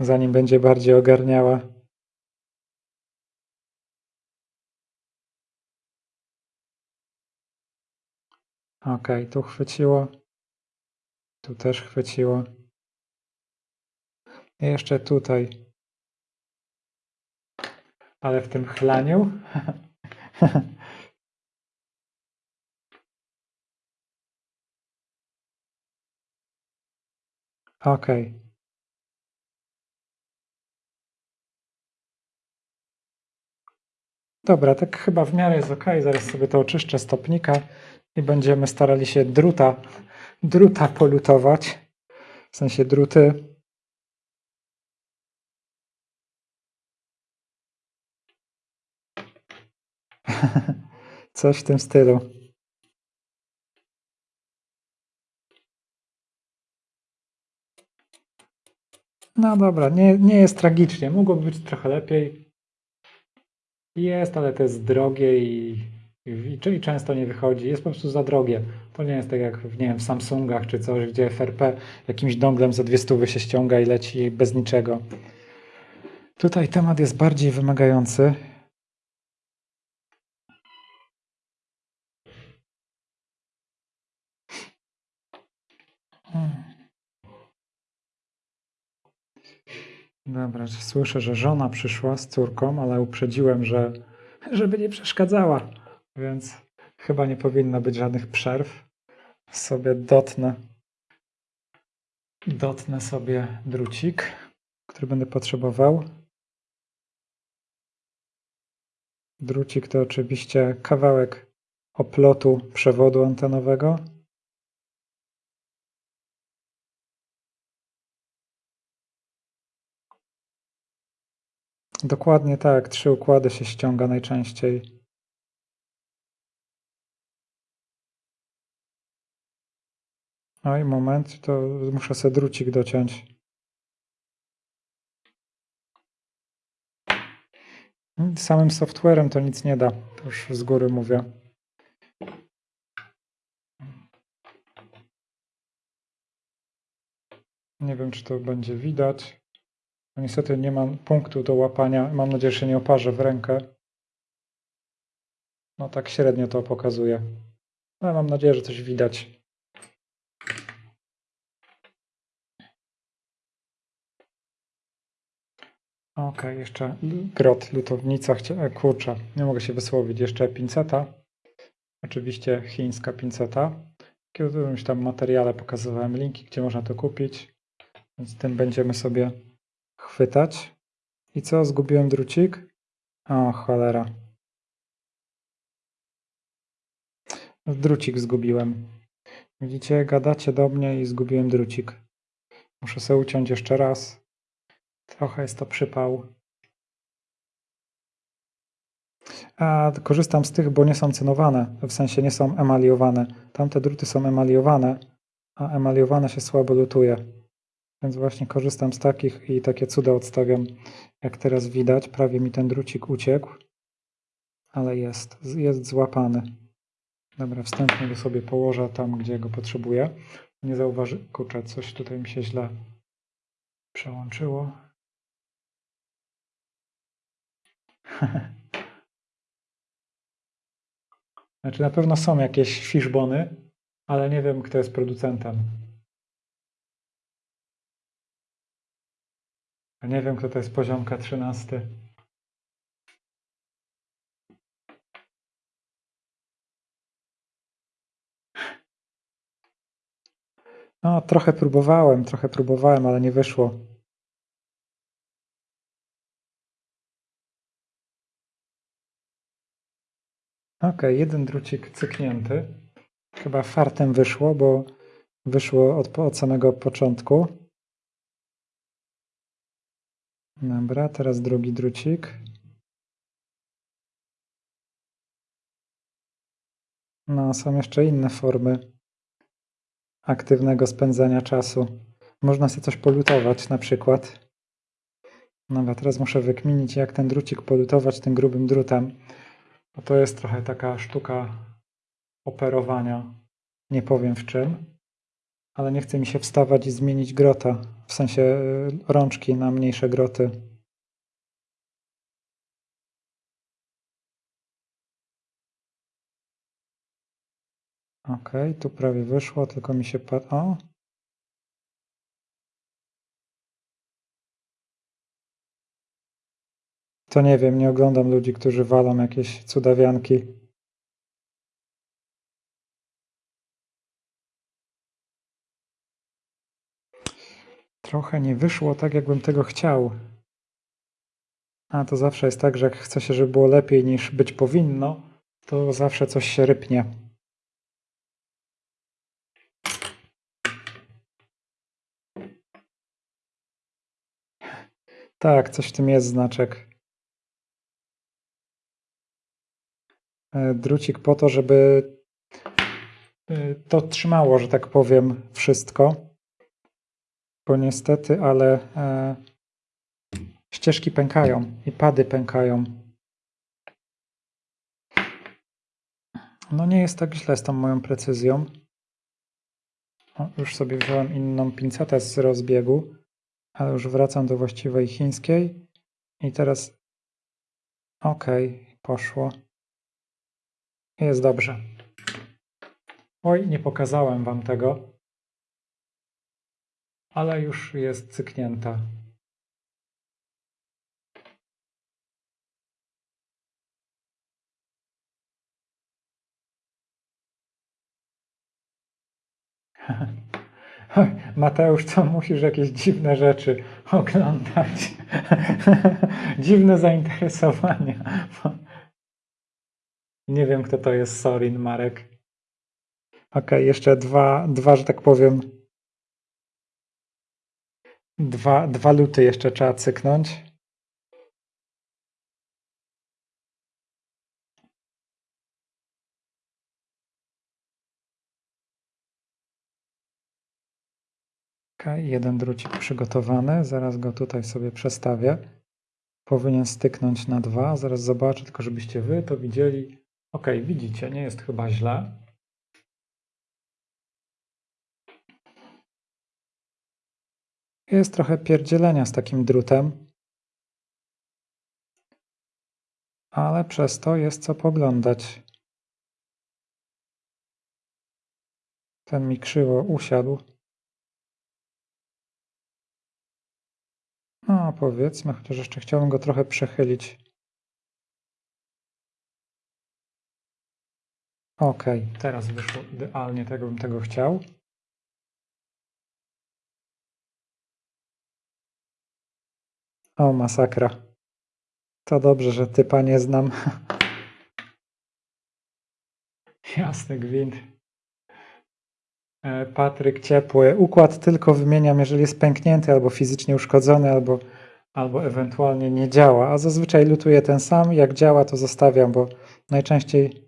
Speaker 1: zanim będzie bardziej ogarniała. Ok, tu chwyciło. Tu też chwyciło. I jeszcze tutaj. Ale w tym chlaniu. (laughs) Ok. Dobra, tak chyba w miarę jest ok. Zaraz sobie to oczyszczę stopnika i będziemy starali się druta, druta polutować. W sensie druty. (laughs) Coś w tym stylu. No dobra, nie, nie jest tragicznie. Mogłoby być trochę lepiej. Jest, ale to jest drogie i, i, i często nie wychodzi. Jest po prostu za drogie. To nie jest tak jak w, nie wiem, w Samsungach czy coś, gdzie FRP jakimś donglem za dwie stówy się ściąga i leci bez niczego. Tutaj temat jest bardziej wymagający. Dobra, słyszę, że żona przyszła z córką, ale uprzedziłem, że żeby nie przeszkadzała, więc chyba nie powinno być żadnych przerw. Sobie dotnę, dotnę sobie drucik, który będę potrzebował. Drucik to oczywiście kawałek oplotu przewodu antenowego. Dokładnie tak, trzy układy się ściąga najczęściej. Oj, moment, to muszę sobie drucik dociąć. Samym softwarem to nic nie da, to już z góry mówię. Nie wiem, czy to będzie widać. No niestety nie mam punktu do łapania. Mam nadzieję, że się nie oparzę w rękę. No tak średnio to pokazuje. Ale mam nadzieję, że coś widać. Ok, jeszcze grot, lutownica, e, kurczę, nie mogę się wysłowić, jeszcze pinceta, oczywiście chińska pinceta, w którymś tam materiale pokazywałem linki, gdzie można to kupić, więc tym będziemy sobie chwytać. I co? Zgubiłem drucik? O, cholera. Drucik zgubiłem. Widzicie, gadacie do mnie i zgubiłem drucik. Muszę sobie uciąć jeszcze raz. Trochę jest to przypał. A korzystam z tych, bo nie są cynowane, w sensie nie są emaliowane. Tamte druty są emaliowane, a emaliowane się słabo lutuje. Więc właśnie korzystam z takich i takie cuda odstawiam. Jak teraz widać, prawie mi ten drucik uciekł, ale jest, jest złapany. Dobra, wstępnie go sobie położę tam, gdzie go potrzebuję. Nie zauważy... Kurczę, coś tutaj mi się źle przełączyło. (laughs) Znaczy na pewno są jakieś fishbony, ale nie wiem, kto jest producentem. Nie wiem, kto to jest poziomka 13. No, trochę próbowałem, trochę próbowałem, ale nie wyszło. Ok, jeden drucik cyknięty. Chyba fartem wyszło, bo wyszło od, od samego początku. Dobra, teraz drugi drucik. No, są jeszcze inne formy aktywnego spędzania czasu. Można sobie coś polutować na przykład. Dobra, teraz muszę wykminić, jak ten drucik polutować tym grubym drutem. Bo to jest trochę taka sztuka operowania. Nie powiem w czym. Ale nie chce mi się wstawać i zmienić grota. W sensie y, rączki na mniejsze groty. Ok, tu prawie wyszło, tylko mi się pad... O! To nie wiem, nie oglądam ludzi, którzy walą jakieś cudawianki. Trochę nie wyszło tak, jakbym tego chciał. A to zawsze jest tak, że jak chce się, żeby było lepiej niż być powinno, to zawsze coś się rypnie. Tak, coś w tym jest znaczek. E, drucik po to, żeby e, to trzymało, że tak powiem, wszystko. Bo niestety, ale e, ścieżki pękają i pady pękają. No nie jest tak źle z tą moją precyzją. O, już sobie wziąłem inną pincetę z rozbiegu, ale już wracam do właściwej chińskiej. I teraz ok, poszło. Jest dobrze. Oj, nie pokazałem Wam tego, ale już jest cyknięta. (laughs) Mateusz, co musisz jakieś dziwne rzeczy oglądać? (laughs) dziwne zainteresowania. (laughs) Nie wiem, kto to jest Sorin, Marek. Ok, jeszcze dwa, dwa, że tak powiem. Dwa, dwa luty jeszcze trzeba cyknąć. Ok, jeden drucik przygotowany. Zaraz go tutaj sobie przestawię. Powinien styknąć na dwa. Zaraz zobaczę, tylko żebyście wy to widzieli. Ok, widzicie, nie jest chyba źle. Jest trochę pierdzielenia z takim drutem. Ale przez to jest co poglądać. Ten mi krzywo usiadł. No, powiedzmy, chociaż jeszcze chciałbym go trochę przechylić. Ok, teraz wyszło idealnie, tego bym tego chciał. O, masakra. To dobrze, że typa nie znam. (laughs) Jasny gwint. E, Patryk ciepły. Układ tylko wymieniam, jeżeli jest pęknięty albo fizycznie uszkodzony, albo, albo ewentualnie nie działa. A zazwyczaj lutuję ten sam. Jak działa, to zostawiam, bo najczęściej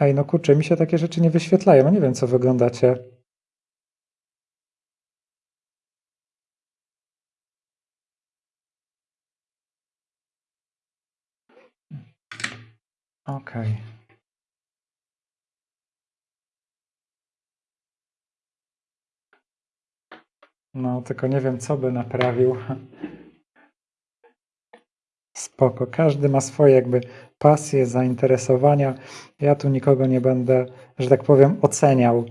Speaker 1: Ej, no kurczę, mi się takie rzeczy nie wyświetlają. Nie wiem, co wyglądacie. Okej. No, tylko nie wiem, co by naprawił. Spoko. Każdy ma swoje jakby pasje, zainteresowania. Ja tu nikogo nie będę, że tak powiem, oceniał.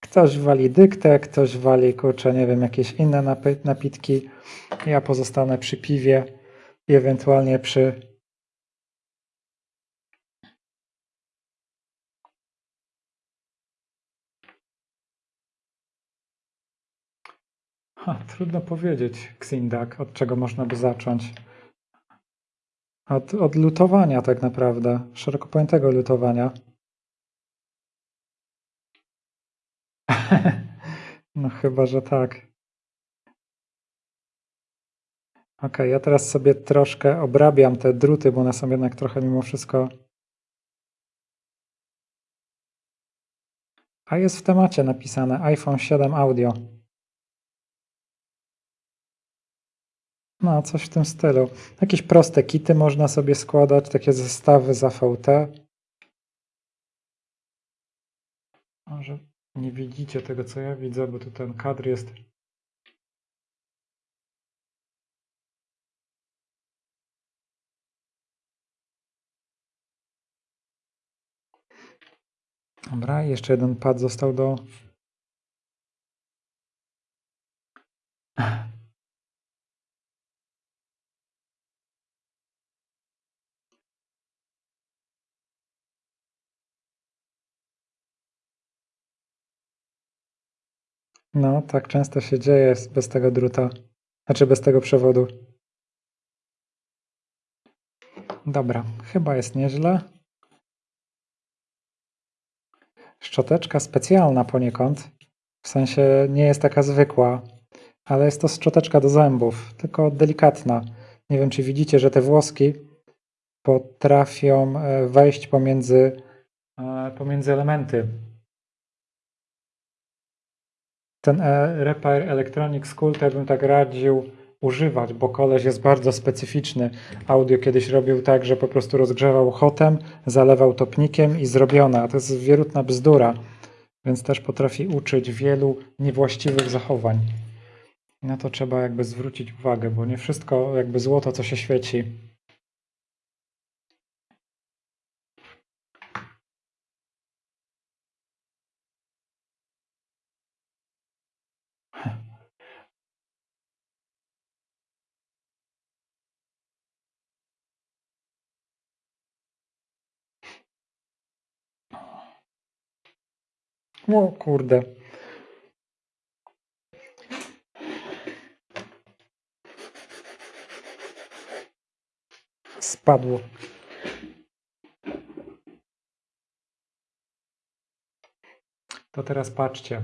Speaker 1: Ktoś wali dyktę, ktoś wali, kurczę, nie wiem, jakieś inne napitki. Ja pozostanę przy piwie i ewentualnie przy Ha, trudno powiedzieć, Xindak, od czego można by zacząć. Od, od lutowania tak naprawdę, szeroko pojętego lutowania. (laughs) No chyba, że tak. Ok, ja teraz sobie troszkę obrabiam te druty, bo one są jednak trochę mimo wszystko. A jest w temacie napisane iPhone 7 Audio. No, coś w tym stylu. Jakieś proste kity można sobie składać, takie zestawy z AVT. Może nie widzicie tego, co ja widzę, bo tu ten kadr jest Dobra, jeszcze jeden pad został do... No, tak często się dzieje bez tego druta, znaczy bez tego przewodu. Dobra, chyba jest nieźle. Szczoteczka specjalna poniekąd, w sensie nie jest taka zwykła, ale jest to szczoteczka do zębów, tylko delikatna. Nie wiem, czy widzicie, że te włoski potrafią e, wejść pomiędzy, e, pomiędzy elementy. Ten e, Repair Electronic School to bym tak radził używać, bo koleś jest bardzo specyficzny. Audio kiedyś robił tak, że po prostu rozgrzewał hotem, zalewał topnikiem i zrobione, a to jest wierutna bzdura, więc też potrafi uczyć wielu niewłaściwych zachowań. Na to trzeba jakby zwrócić uwagę, bo nie wszystko jakby złoto, co się świeci. O kurde. Spadło. To teraz patrzcie.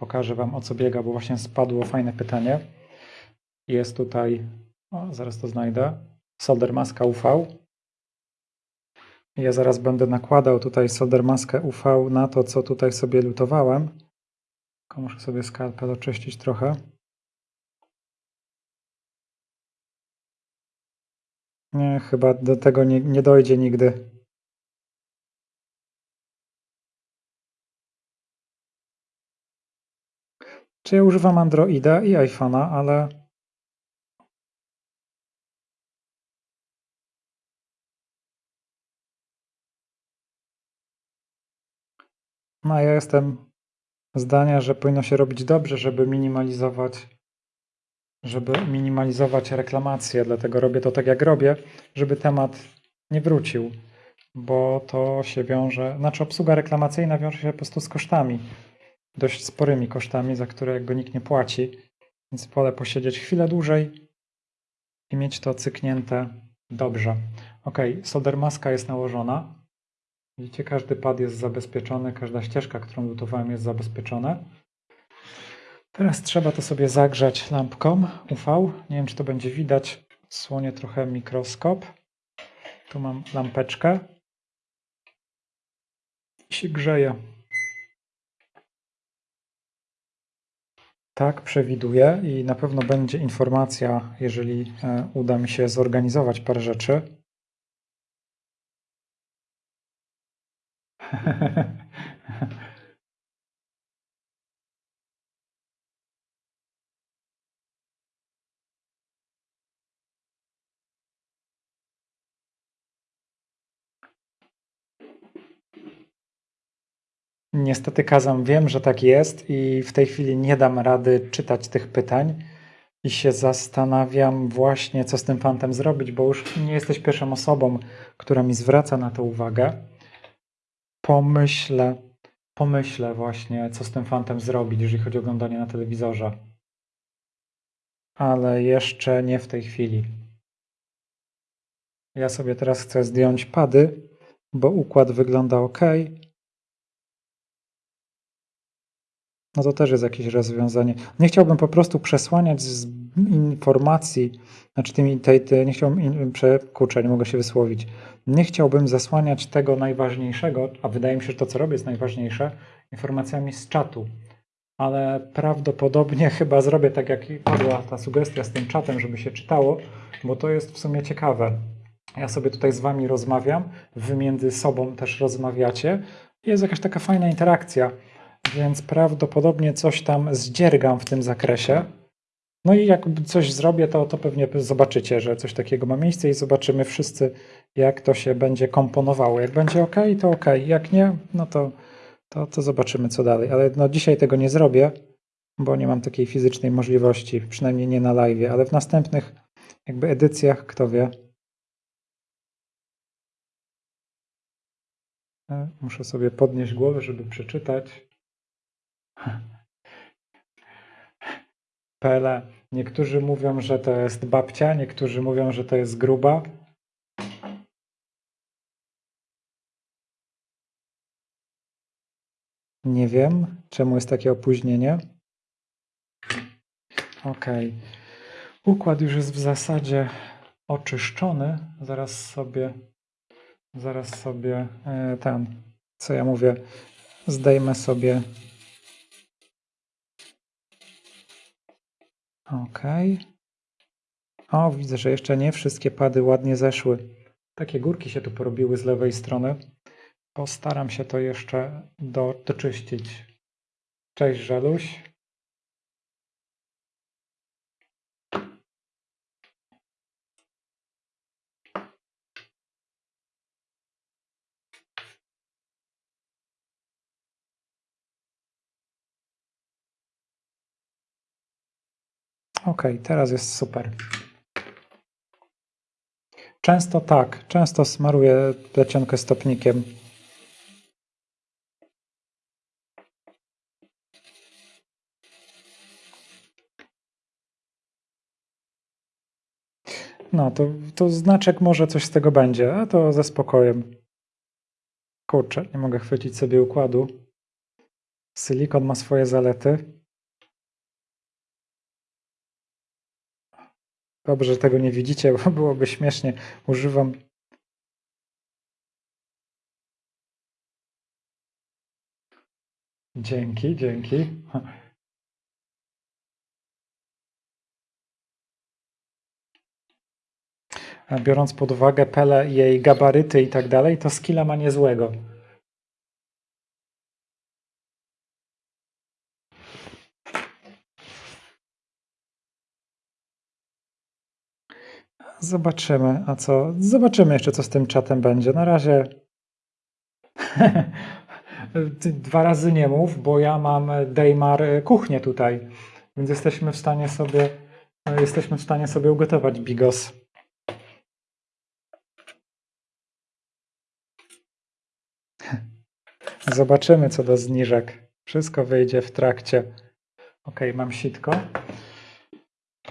Speaker 1: Pokażę Wam o co biega, bo właśnie spadło fajne pytanie. Jest tutaj, o, zaraz to znajdę, solder maska UV. Ja zaraz będę nakładał tutaj solder maskę UV na to, co tutaj sobie lutowałem. Tylko muszę sobie skalpel oczyścić trochę. Nie, chyba do tego nie, nie dojdzie nigdy. Czy ja używam Androida i iPhone'a, ale No, ja jestem zdania, że powinno się robić dobrze, żeby minimalizować, żeby minimalizować reklamacje, dlatego robię to tak, jak robię, żeby temat nie wrócił, bo to się wiąże, znaczy obsługa reklamacyjna wiąże się po prostu z kosztami, dość sporymi kosztami, za które jakby nikt nie płaci, więc wolę posiedzieć chwilę dłużej i mieć to cyknięte dobrze. Ok, solder maska jest nałożona. Widzicie, każdy pad jest zabezpieczony, każda ścieżka, którą lutowałem jest zabezpieczona. Teraz trzeba to sobie zagrzać lampką UV. Nie wiem, czy to będzie widać. Słonię trochę mikroskop. Tu mam lampeczkę. I się grzeje. Tak, przewiduję i na pewno będzie informacja, jeżeli e, uda mi się zorganizować parę rzeczy. (laughs) Niestety, Kazam, wiem, że tak jest i w tej chwili nie dam rady czytać tych pytań i się zastanawiam właśnie, co z tym fantem zrobić, bo już nie jesteś pierwszą osobą, która mi zwraca na to uwagę pomyślę, pomyślę właśnie, co z tym fantem zrobić, jeżeli chodzi o oglądanie na telewizorze. Ale jeszcze nie w tej chwili. Ja sobie teraz chcę zdjąć pady, bo układ wygląda ok. No to też jest jakieś rozwiązanie. Nie chciałbym po prostu przesłaniać informacji, znaczy tymi, tej, tej, nie chciałbym, kurczę, nie mogę się wysłowić. Nie chciałbym zasłaniać tego najważniejszego, a wydaje mi się, że to, co robię, jest najważniejsze, informacjami z czatu. Ale prawdopodobnie (laughs) chyba zrobię tak, jak padła ta sugestia z tym czatem, żeby się czytało, bo to jest w sumie ciekawe. Ja sobie tutaj z wami rozmawiam, wy między sobą też rozmawiacie. Jest jakaś taka fajna interakcja, więc prawdopodobnie coś tam zdziergam w tym zakresie. No i jak coś zrobię, to, to pewnie zobaczycie, że coś takiego ma miejsce i zobaczymy wszyscy, jak to się będzie komponowało. Jak będzie ok, to ok. Jak nie, no to, to, to zobaczymy, co dalej. Ale no, dzisiaj tego nie zrobię, bo nie mam takiej fizycznej możliwości, przynajmniej nie na live, ale w następnych jakby edycjach, kto wie. E, muszę sobie podnieść głowę, żeby przeczytać. Pele. Niektórzy mówią, że to jest babcia, niektórzy mówią, że to jest gruba. Nie wiem, czemu jest takie opóźnienie. Ok. Układ już jest w zasadzie oczyszczony. Zaraz sobie, zaraz sobie e, ten, co ja mówię, zdejmę sobie Ok. O, widzę, że jeszcze nie wszystkie pady ładnie zeszły. Takie górki się tu porobiły z lewej strony. Postaram się to jeszcze do, doczyścić. Cześć, Żaluś. Ok, teraz jest super. Często tak, często smaruję plecionkę stopnikiem. No, to, to znaczek może coś z tego będzie, a to ze spokojem. Kurczę, nie mogę chwycić sobie układu. Silikon ma swoje zalety. Dobrze, że tego nie widzicie, bo byłoby śmiesznie. Używam Dzięki, dzięki. Biorąc pod uwagę Pele, jej gabaryty i tak dalej, to skilla ma niezłego. Zobaczymy, a co? Zobaczymy jeszcze, co z tym czatem będzie. Na razie (laughs) dwa razy nie mów, bo ja mam Dejmar kuchnię tutaj, więc jesteśmy w stanie sobie jesteśmy w stanie sobie ugotować bigos. (laughs) Zobaczymy, co do zniżek. Wszystko wyjdzie w trakcie. Ok, mam sitko.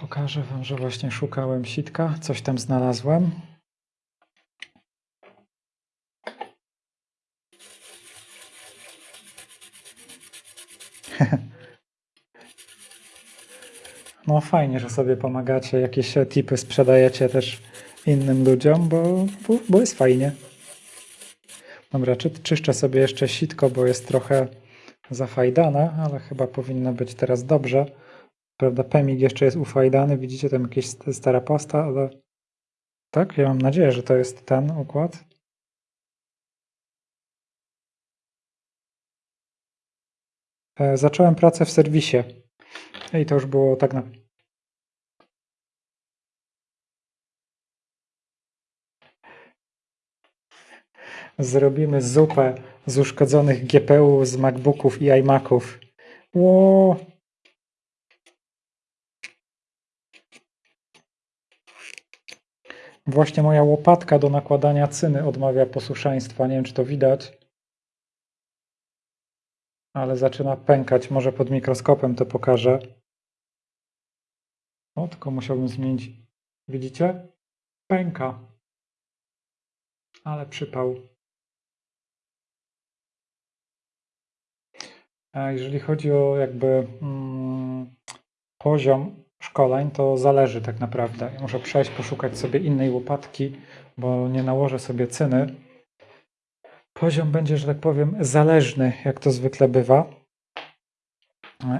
Speaker 1: Pokażę Wam, że właśnie szukałem sitka, coś tam znalazłem. (laughs) No fajnie, że sobie pomagacie, jakieś tipy sprzedajecie też innym ludziom, bo, bo, bo jest fajnie. Dobra, czy, czyszczę sobie jeszcze sitko, bo jest trochę zafajdane, ale chyba powinno być teraz dobrze. Prawda, Pemig jeszcze jest ufajdany, widzicie tam jakieś stara pasta, ale tak, ja mam nadzieję, że to jest ten układ. E, zacząłem pracę w serwisie i to już było tak na... Zrobimy zupę z uszkodzonych GPU, z MacBooków i iMaców. Ło, Właśnie moja łopatka do nakładania cyny odmawia posłuszeństwa. Nie wiem, czy to widać. Ale zaczyna pękać. Może pod mikroskopem to pokażę. O, tylko musiałbym zmienić. Widzicie? Pęka. ale przypał. A jeżeli chodzi o jakby mm, poziom szkoleń, to zależy tak naprawdę. Muszę przejść, poszukać sobie innej łopatki, bo nie nałożę sobie cyny. Poziom będzie, że tak powiem, zależny, jak to zwykle bywa.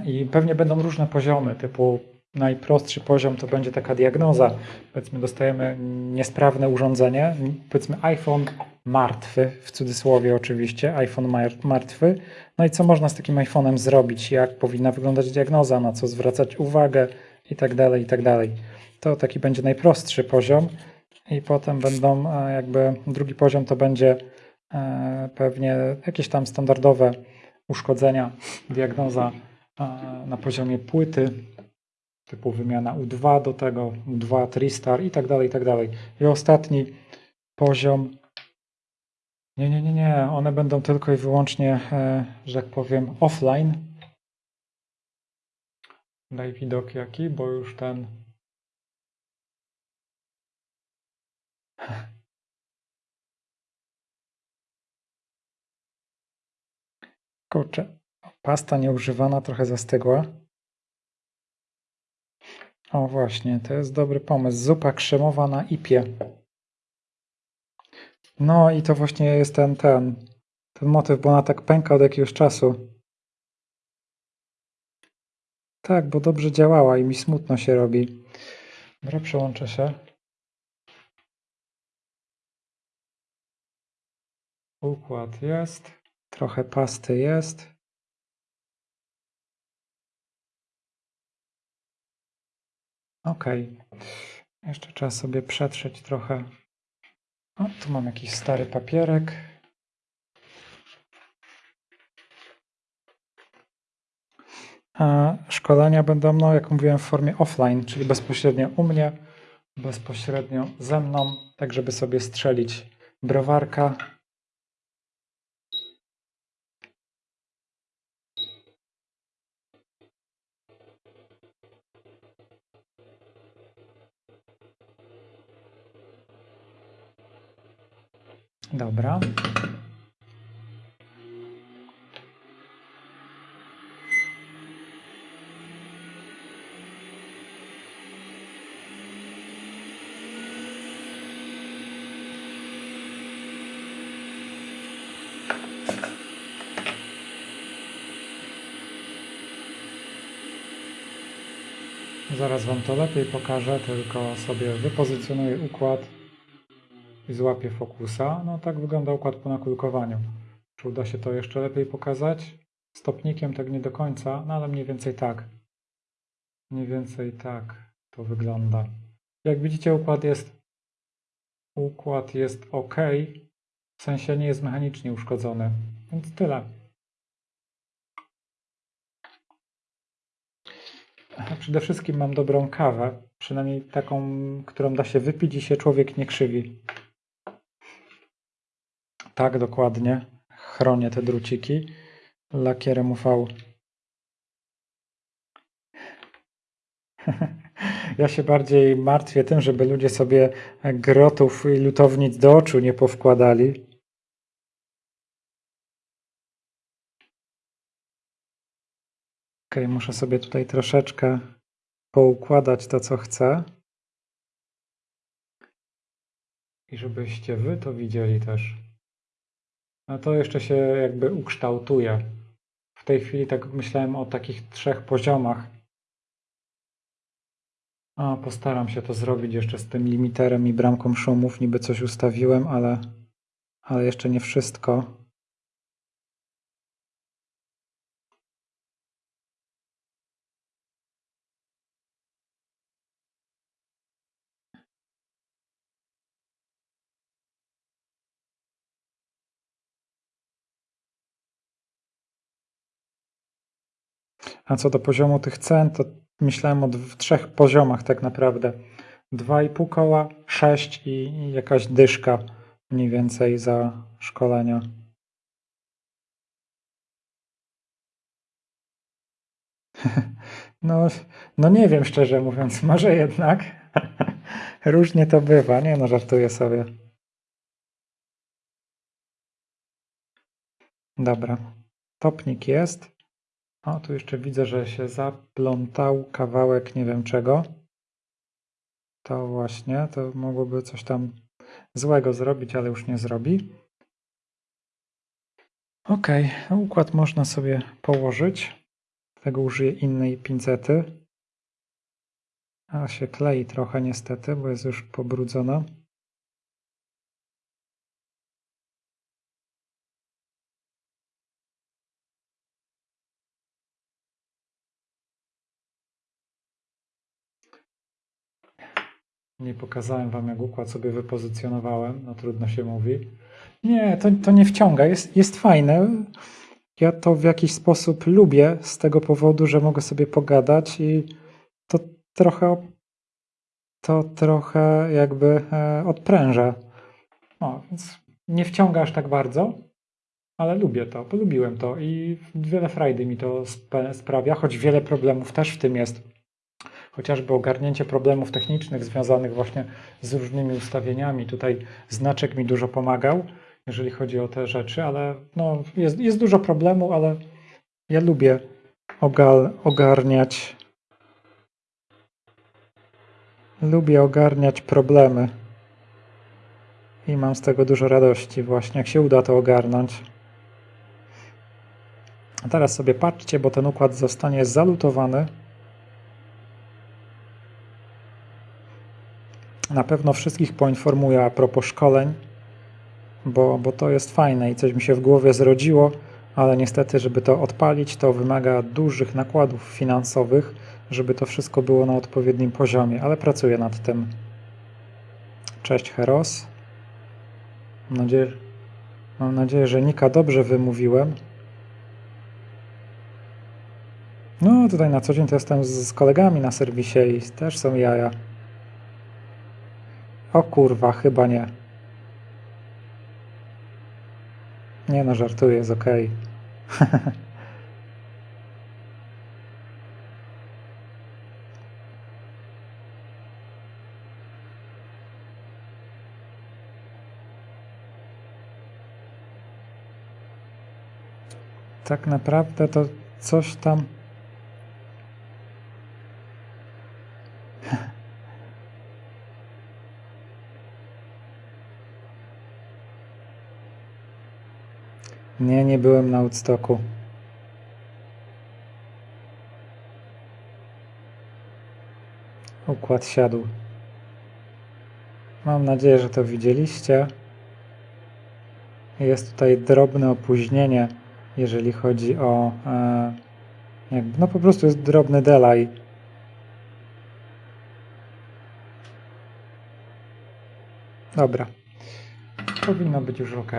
Speaker 1: I pewnie będą różne poziomy, typu najprostszy poziom to będzie taka diagnoza. Powiedzmy, dostajemy niesprawne urządzenie, powiedzmy iPhone martwy, w cudzysłowie oczywiście, iPhone martwy. No i co można z takim iPhone'em zrobić? Jak powinna wyglądać diagnoza? Na co zwracać uwagę? I tak dalej, i tak dalej. To taki będzie najprostszy poziom. I potem będą e, jakby drugi poziom to będzie e, pewnie jakieś tam standardowe uszkodzenia, diagnoza e, na poziomie płyty, typu wymiana U2 do tego, U2, Tristar i tak dalej, i tak dalej. I ostatni poziom, nie, nie, nie, nie, one będą tylko i wyłącznie, że tak powiem, offline. Daj widok jaki, bo już ten Kurczę, pasta nieużywana trochę zastygła. O właśnie, to jest dobry pomysł. Zupa krzemowa na ipie. No i to właśnie jest ten, ten, ten motyw, bo ona tak pęka od jakiegoś czasu. Tak, bo dobrze działała i mi smutno się robi. Dobra, przełączę się. Układ jest. Trochę pasty jest. Ok. Jeszcze trzeba sobie przetrzeć trochę. O, tu mam jakiś stary papierek. A szkolenia będą, no, jak mówiłem, w formie offline, czyli bezpośrednio u mnie, bezpośrednio ze mną, tak żeby sobie strzelić browarka Dobra. Zaraz Wam to lepiej pokażę, tylko sobie wypozycjonuję układ i złapie fokusa. No tak wygląda układ po nakulkowaniu. Czy uda się to jeszcze lepiej pokazać? Stopnikiem tak nie do końca, no ale mniej więcej tak. Mniej więcej tak to wygląda. Jak widzicie układ jest układ jest ok, w sensie nie jest mechanicznie uszkodzony, więc tyle. Przede wszystkim mam dobrą kawę, przynajmniej taką, którą da się wypić i się człowiek nie krzywi. Tak, dokładnie. Chronię te druciki lakierem UV. (laughs) Ja się bardziej martwię tym, żeby ludzie sobie grotów i lutownic do oczu nie powkładali. Ok, muszę sobie tutaj troszeczkę poukładać to, co chcę. I żebyście wy to widzieli też. No to jeszcze się jakby ukształtuje. W tej chwili tak myślałem o takich trzech poziomach. A, postaram się to zrobić jeszcze z tym limiterem i bramką szumów. Niby coś ustawiłem, ale, ale jeszcze nie wszystko. A co do poziomu tych cen, to myślałem o trzech poziomach tak naprawdę. 2,5 koła, 6 i jakaś dyszka mniej więcej za szkolenia. (laughs) No, no nie wiem szczerze mówiąc, (laughs) może jednak. (laughs) Różnie to bywa, nie no, żartuję sobie. Dobra. Topnik jest. O, tu jeszcze widzę, że się zaplątał kawałek nie wiem czego. To właśnie, to mogłoby coś tam złego zrobić, ale już nie zrobi. Ok, układ można sobie położyć. Tego użyję innej pincety. A się klei trochę niestety, bo jest już pobrudzona. Nie pokazałem wam, jak układ sobie wypozycjonowałem. No trudno się mówi. Nie, to, to nie wciąga. Jest, jest fajne. Ja to w jakiś sposób lubię z tego powodu, że mogę sobie pogadać i to trochę to trochę jakby e, odpręża. No, więc nie wciąga aż tak bardzo, ale lubię to, polubiłem to i wiele frajdy mi to sprawia, choć wiele problemów też w tym jest. Chociażby ogarnięcie problemów technicznych związanych właśnie z różnymi ustawieniami. Tutaj znaczek mi dużo pomagał, jeżeli chodzi o te rzeczy, ale no, jest, jest dużo problemu, ale ja lubię ogal, ogarniać lubię ogarniać problemy i mam z tego dużo radości właśnie, jak się uda to ogarnąć. A teraz sobie patrzcie, bo ten układ zostanie zalutowany. Na pewno wszystkich poinformuję a propos szkoleń, bo, bo to jest fajne i coś mi się w głowie zrodziło, ale niestety, żeby to odpalić, to wymaga dużych nakładów finansowych, żeby to wszystko było na odpowiednim poziomie, ale pracuję nad tym. Cześć Heros. Mam nadzieję, mam nadzieję, że Nika dobrze wymówiłem. No, tutaj na co dzień to jestem z, z kolegami na serwisie i też są jaja. O kurwa, chyba nie. Nie no, żartuję, jest okej. (laughs) tak naprawdę to coś tam. Nie, nie byłem na Woodstocku. Układ siadł. Mam nadzieję, że to widzieliście. Jest tutaj drobne opóźnienie jeżeli chodzi o e, jakby, no po prostu jest drobny delay. Dobra. Powinno być już ok.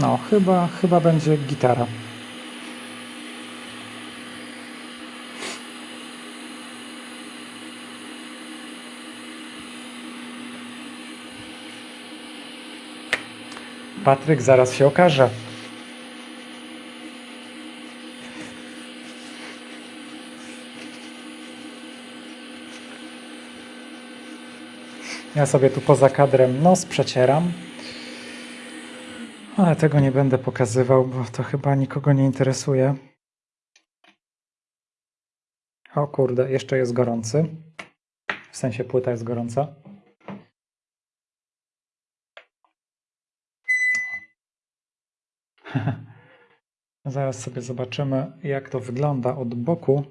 Speaker 1: No, chyba, chyba będzie gitara. Patryk zaraz się okaże. Ja sobie tu poza kadrem nos przecieram. Ale tego nie będę pokazywał, bo to chyba nikogo nie interesuje. O kurde, jeszcze jest gorący. W sensie płyta jest gorąca. (laughs) Zaraz sobie zobaczymy, jak to wygląda od boku.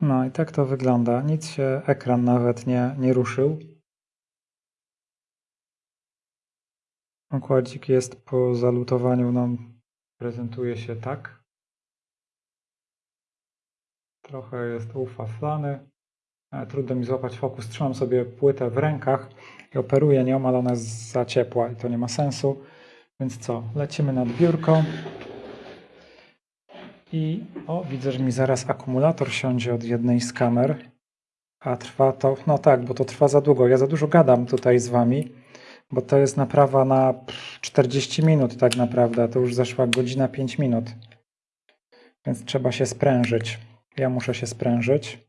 Speaker 1: No i tak to wygląda. Nic się ekran nawet nie, nie ruszył. Okładzik jest po zalutowaniu, no, prezentuje się tak. Trochę jest ufaflany. E, trudno mi złapać fokus. Trzymam sobie płytę w rękach i operuję nią, ale ona jest za ciepła i to nie ma sensu. Więc co, lecimy nad biurko. I o, widzę, że mi zaraz akumulator siądzie od jednej z kamer. A trwa to, no tak, bo to trwa za długo. Ja za dużo gadam tutaj z wami, Bo to jest naprawa na pff, 40 minut tak naprawdę, to już zeszła godzina 5 minut. Więc trzeba się sprężyć. Ja muszę się sprężyć.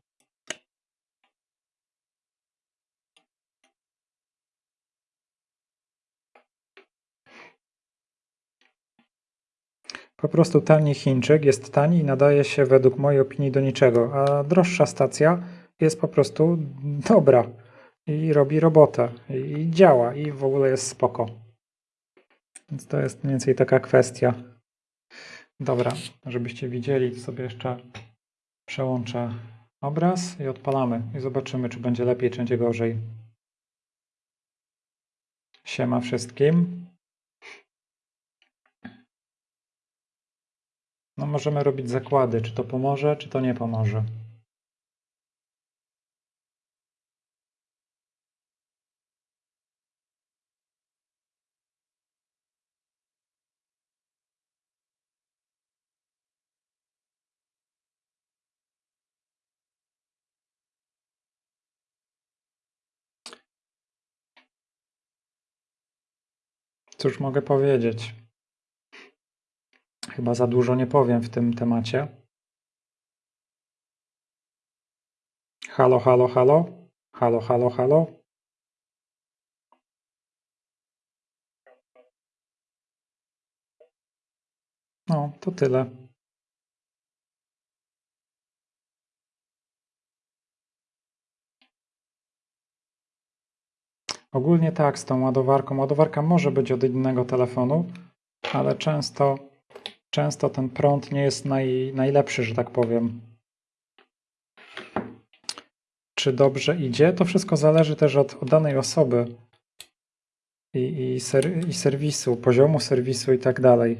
Speaker 1: Po prostu tani Chińczyk jest tani i nadaje się według mojej opinii do niczego, a droższa stacja jest po prostu dobra i robi robotę i działa i w ogóle jest spoko. Więc to jest mniej więcej taka kwestia. Dobra, żebyście widzieli, sobie jeszcze przełączę obraz i odpalamy i zobaczymy, czy będzie lepiej, czy będzie gorzej. Siema wszystkim. No możemy robić zakłady, czy to pomoże, czy to nie pomoże. Cóż mogę powiedzieć? Chyba za dużo nie powiem w tym temacie. Halo, halo, halo. Halo, halo, halo. No, to tyle. Ogólnie tak, z tą ładowarką. Ładowarka może być od innego telefonu, ale często, często ten prąd nie jest naj, najlepszy, że tak powiem. Czy dobrze idzie? To wszystko zależy też od, od danej osoby i, i, ser, i serwisu, poziomu serwisu i tak dalej.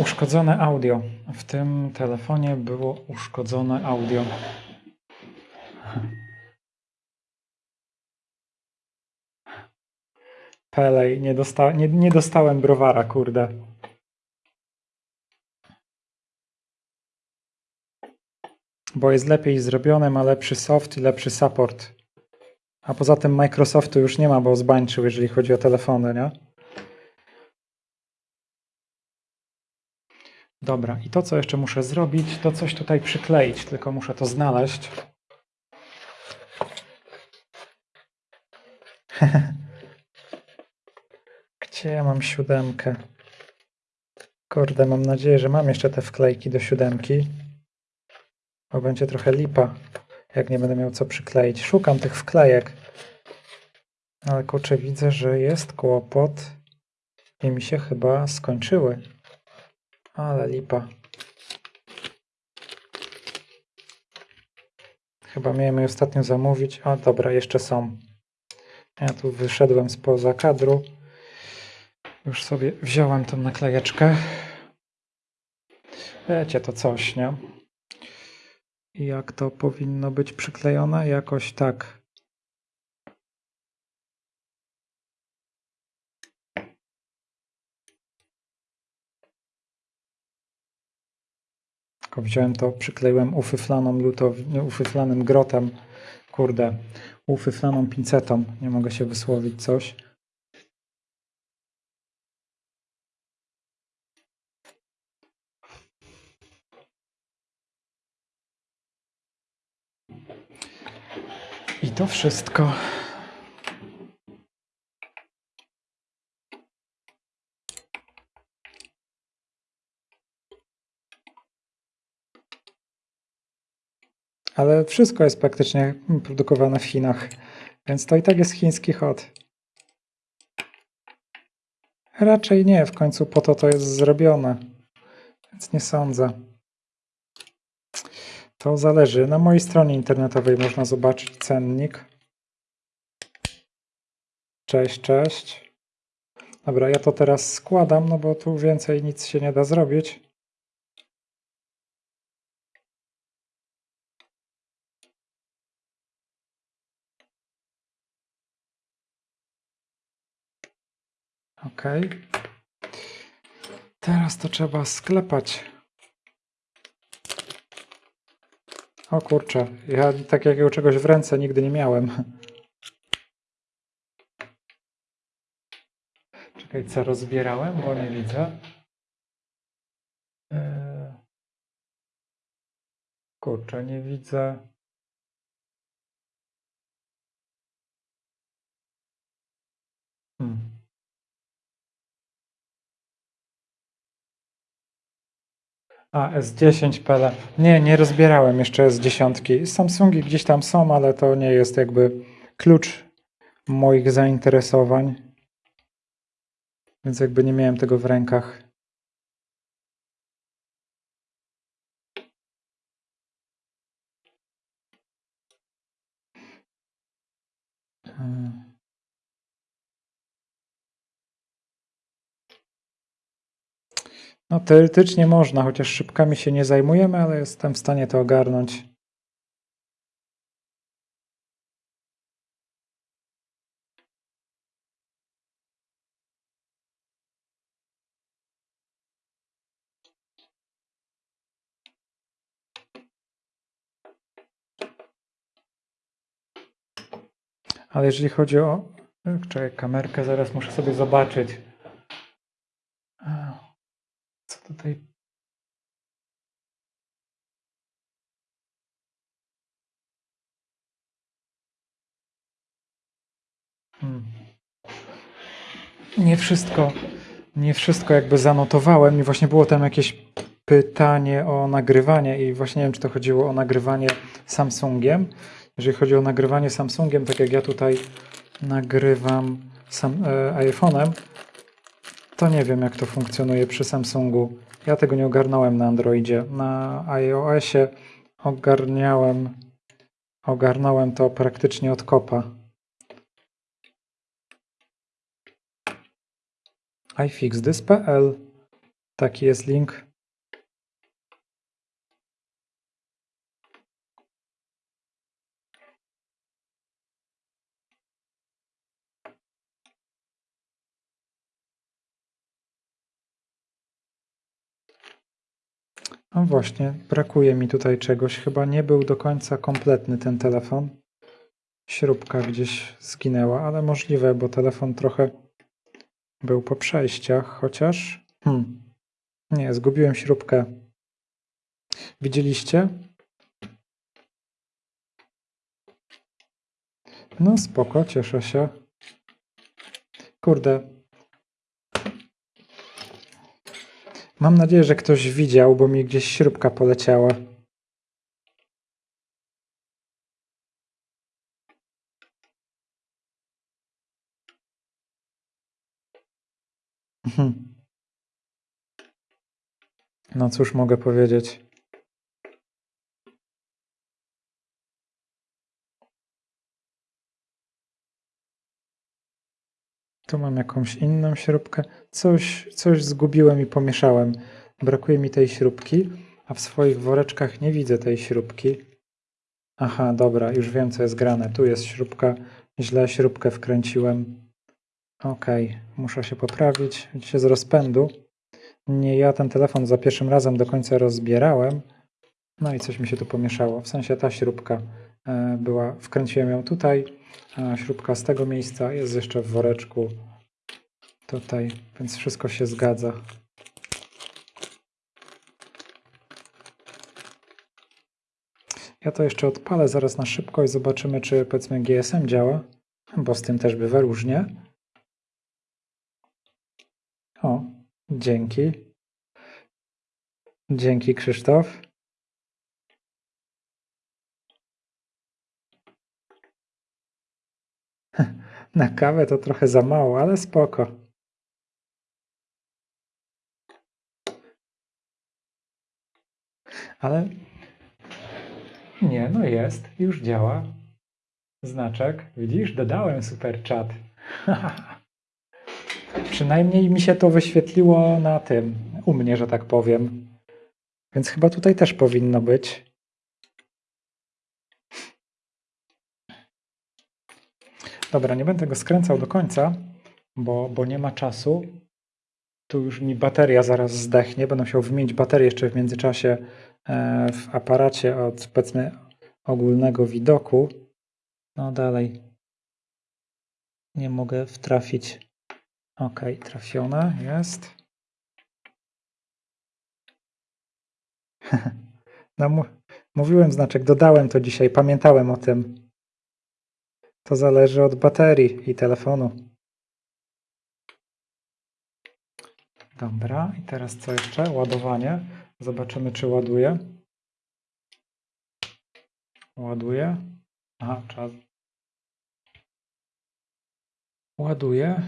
Speaker 1: Uszkodzone audio. W tym telefonie było uszkodzone audio. Pelej, nie, dosta nie, nie dostałem browara, kurde. Bo jest lepiej zrobione, ma lepszy soft i lepszy support. A poza tym Microsoftu już nie ma, bo zbańczył, jeżeli chodzi o telefony, nie? Dobra, i to co jeszcze muszę zrobić, to coś tutaj przykleić, tylko muszę to znaleźć. (laughs) Gdzie ja mam siódemkę? Kurde, mam nadzieję, że mam jeszcze te wklejki do siódemki. Bo będzie trochę lipa, jak nie będę miał co przykleić. Szukam tych wklejek. Ale kurczę, widzę, że jest kłopot i mi się chyba skończyły. Ale lipa. Chyba miałem je ostatnio zamówić. A dobra, jeszcze są. Ja tu wyszedłem spoza kadru. Już sobie wziąłem tą naklejeczkę. Wiecie, to coś, nie? Jak to powinno być przyklejone? Jakoś tak. Tylko wziąłem to, przykleiłem ufyflaną lutow... nie, ufyflanym grotem. Kurde, ufyflaną pincetą. Nie mogę się wysłowić coś. I to wszystko. Ale wszystko jest praktycznie produkowane w Chinach, więc to i tak jest chiński hot. Raczej nie, w końcu po to to jest zrobione, więc nie sądzę. To zależy. Na mojej stronie internetowej można zobaczyć cennik. Cześć, cześć. Dobra, ja to teraz składam, no bo tu więcej nic się nie da zrobić. Ok. Teraz to trzeba sklepać. O kurczę, ja takiego czegoś w ręce nigdy nie miałem. Czekaj, co rozbierałem, bo nie widzę. Eee, Kurczę, nie widzę. Hmm. A, S10 Pele. Nie, nie rozbierałem jeszcze S10. Samsungi gdzieś tam są, ale to nie jest jakby klucz moich zainteresowań. Więc jakby nie miałem tego w rękach. Hmm. No teoretycznie można, chociaż szybkami się nie zajmujemy, ale jestem w stanie to ogarnąć. Ale jeżeli chodzi o... Czekaj, kamerkę zaraz muszę sobie zobaczyć. Tutaj... Hmm. Nie wszystko, nie wszystko jakby zanotowałem i właśnie było tam jakieś pytanie o nagrywanie i właśnie nie wiem, czy to chodziło o nagrywanie Samsungiem. Jeżeli chodzi o nagrywanie Samsungiem, tak jak ja tutaj nagrywam e, iPhone'em, to nie wiem, jak to funkcjonuje przy Samsungu. Ja tego nie ogarnąłem na Androidzie. Na iOSie ogarniałem, ogarnąłem to praktycznie od kopa. iFixThis.pl Taki jest link. No właśnie, brakuje mi tutaj czegoś. Chyba nie był do końca kompletny ten telefon. Śrubka gdzieś zginęła, ale możliwe, bo telefon trochę był po przejściach, chociaż... Hmm. Nie, zgubiłem śrubkę. Widzieliście? No spoko, cieszę się. Kurde, Mam nadzieję, że ktoś widział, bo mi gdzieś śrubka poleciała. Mhm. No cóż mogę powiedzieć. Tu mam jakąś inną śrubkę. Coś, coś zgubiłem i pomieszałem. Brakuje mi tej śrubki, a w swoich woreczkach nie widzę tej śrubki. Aha, dobra, już wiem co jest grane. Tu jest śrubka. Źle śrubkę wkręciłem. Ok, muszę się poprawić. Widzicie z rozpędu. Nie ja ten telefon za pierwszym razem do końca rozbierałem. No i coś mi się tu pomieszało. W sensie ta śrubka była, wkręciłem ją tutaj, śrubka z tego miejsca jest jeszcze w woreczku tutaj, więc wszystko się zgadza. Ja to jeszcze odpalę zaraz na szybko i zobaczymy, czy powiedzmy GSM działa, bo z tym też bywa różnie. O, dzięki. Dzięki Krzysztof. (laughs) Na kawę to trochę za mało, ale spoko. Ale nie, no jest, już działa. Znaczek, widzisz, dodałem super chat. (laughs) Przynajmniej mi się to wyświetliło na tym, u mnie, że tak powiem. Więc chyba tutaj też powinno być. Dobra, nie będę go skręcał do końca, bo, bo nie ma czasu. Tu już mi bateria zaraz zdechnie. Będę musiał wymienić baterię jeszcze w międzyczasie e, w aparacie od powiedzmy ogólnego widoku. No dalej nie mogę wtrafić. Ok, trafione jest. (laughs) No, mówiłem znaczek, dodałem to dzisiaj, pamiętałem o tym. To zależy od baterii i telefonu. Dobra, i teraz co jeszcze? Ładowanie. Zobaczymy, czy ładuje. Ładuje. Aha, czas. Ładuje.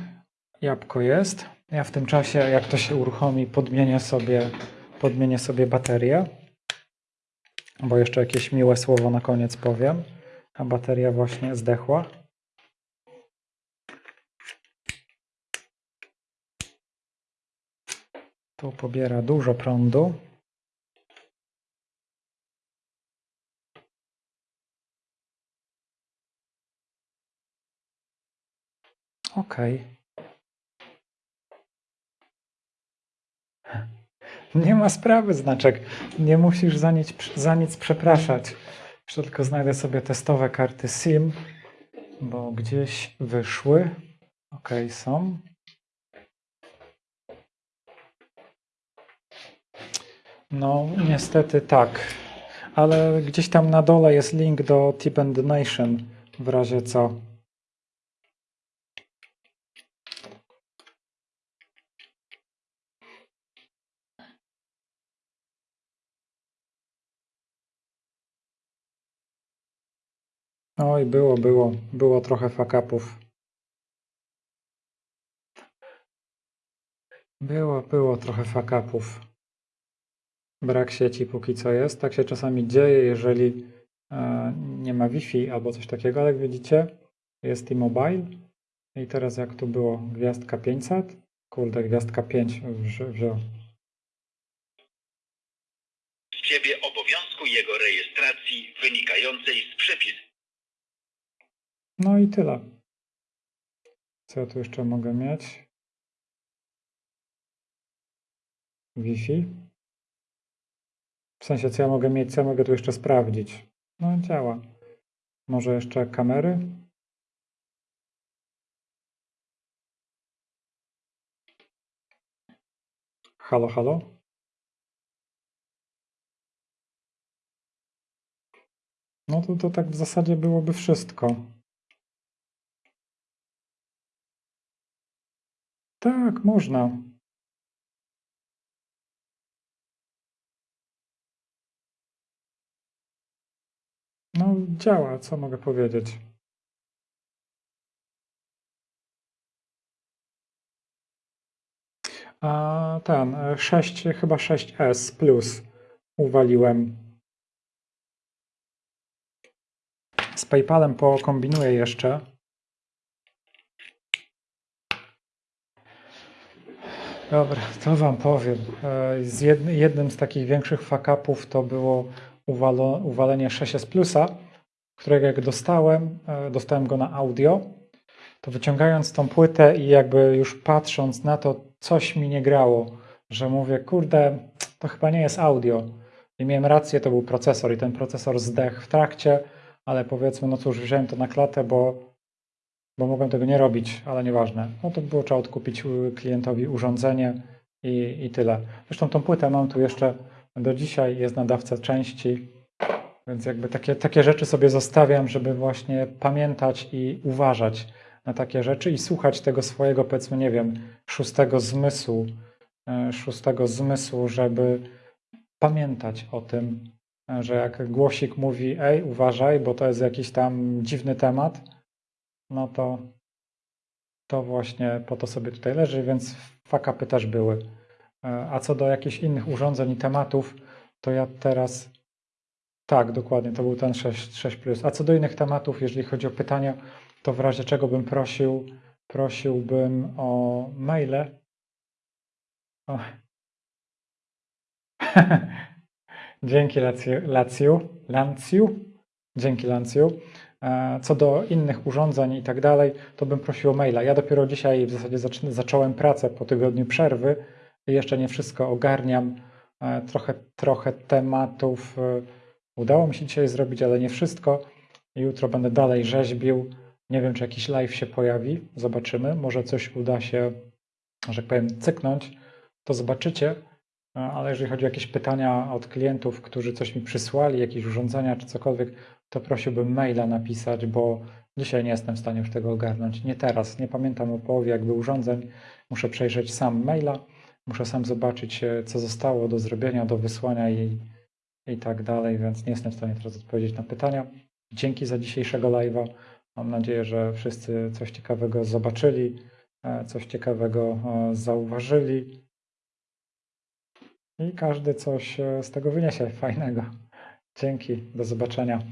Speaker 1: Jabłko jest. Ja w tym czasie, jak to się uruchomi, podmienię sobie, podmienię sobie baterię. Bo jeszcze jakieś miłe słowo na koniec powiem. A bateria właśnie zdechła. Tu pobiera dużo prądu. Ok. (laughs) Nie ma sprawy, znaczek. Nie musisz za nic, za nic przepraszać. Jeszcze tylko znajdę sobie testowe karty SIM, bo gdzieś wyszły. Ok, są. No, niestety tak. Ale gdzieś tam na dole jest link do Tip and Donation, w razie co. Oj, było, było. Było trochę fakapów. Było, było trochę fakapów. Brak sieci póki co jest. Tak się czasami dzieje, jeżeli e, nie ma Wi-Fi albo coś takiego, ale jak widzicie, jest T-Mobile. I teraz jak tu było gwiazdka 500, kurde, gwiazdka 5 wziął.
Speaker 2: ciebie obowiązku jego rejestracji wynikającej z przepisu.
Speaker 1: No i tyle. Co ja tu jeszcze mogę mieć? Wi-Fi. W sensie, co ja mogę mieć, co ja mogę tu jeszcze sprawdzić? No, działa. Może jeszcze kamery? Halo, halo? No to, to tak w zasadzie byłoby wszystko. Tak, można. No, działa, co mogę powiedzieć. A ten, 6, chyba 6S plus uwaliłem. Z PayPalem pokombinuję jeszcze. Dobra, to wam powiem. E, Z jedny, jednym z takich większych fuck-upów to było uwalo, uwalenie 6S Plusa, którego jak dostałem, e, dostałem go na audio, to wyciągając tą płytę i jakby już patrząc na to, coś mi nie grało, że mówię, kurde, to chyba nie jest audio. I miałem rację, to był procesor i ten procesor zdechł w trakcie, ale powiedzmy, no cóż, wziąłem to na klatę, bo, bo mogłem tego nie robić, ale nieważne. No to było trzeba odkupić klientowi urządzenie i, i tyle. Zresztą tą płytę mam tu jeszcze do dzisiaj, jest nadawca części, więc jakby takie, takie rzeczy sobie zostawiam, żeby właśnie pamiętać i uważać na takie rzeczy i słuchać tego swojego, powiedzmy, nie wiem, szóstego zmysłu, e, szóstego zmysłu, żeby pamiętać o tym, że jak głosik mówi, ej, uważaj, bo to jest jakiś tam dziwny temat, no to to właśnie po to sobie tutaj leży, więc fakapy też były. E, A co do jakichś innych urządzeń i tematów, to ja teraz tak, dokładnie, to był ten 6, 6 A co do innych tematów, jeżeli chodzi o pytania, to w razie czego bym prosił, prosiłbym o maile. O. (laughs) Dzięki Laciu, Lanciu. Dzięki Lanciu. E, Co do innych urządzeń i tak dalej, to bym prosił o maila. Ja dopiero dzisiaj w zasadzie zacz- zacząłem pracę po tygodniu przerwy jeszcze nie wszystko ogarniam, E, Trochę, trochę tematów e, udało mi się dzisiaj zrobić, ale nie wszystko. Jutro będę dalej rzeźbił. Nie wiem, czy jakiś live się pojawi. Zobaczymy. Może coś uda się, że tak powiem, cyknąć. To zobaczycie. Ale jeżeli chodzi o jakieś pytania od klientów, którzy coś mi przysłali, jakieś urządzenia czy cokolwiek, to prosiłbym maila napisać, bo dzisiaj nie jestem w stanie już tego ogarnąć. Nie teraz. Nie pamiętam o połowie jakby urządzeń. Muszę przejrzeć sam maila. Muszę sam zobaczyć, e, co zostało do zrobienia, do wysłania i, i tak dalej, więc nie jestem w stanie teraz odpowiedzieć na pytania. Dzięki za dzisiejszego live'a. Mam nadzieję, że wszyscy coś ciekawego zobaczyli, e, coś ciekawego e, zauważyli i każdy coś z tego wyniesie fajnego. Dzięki, do zobaczenia.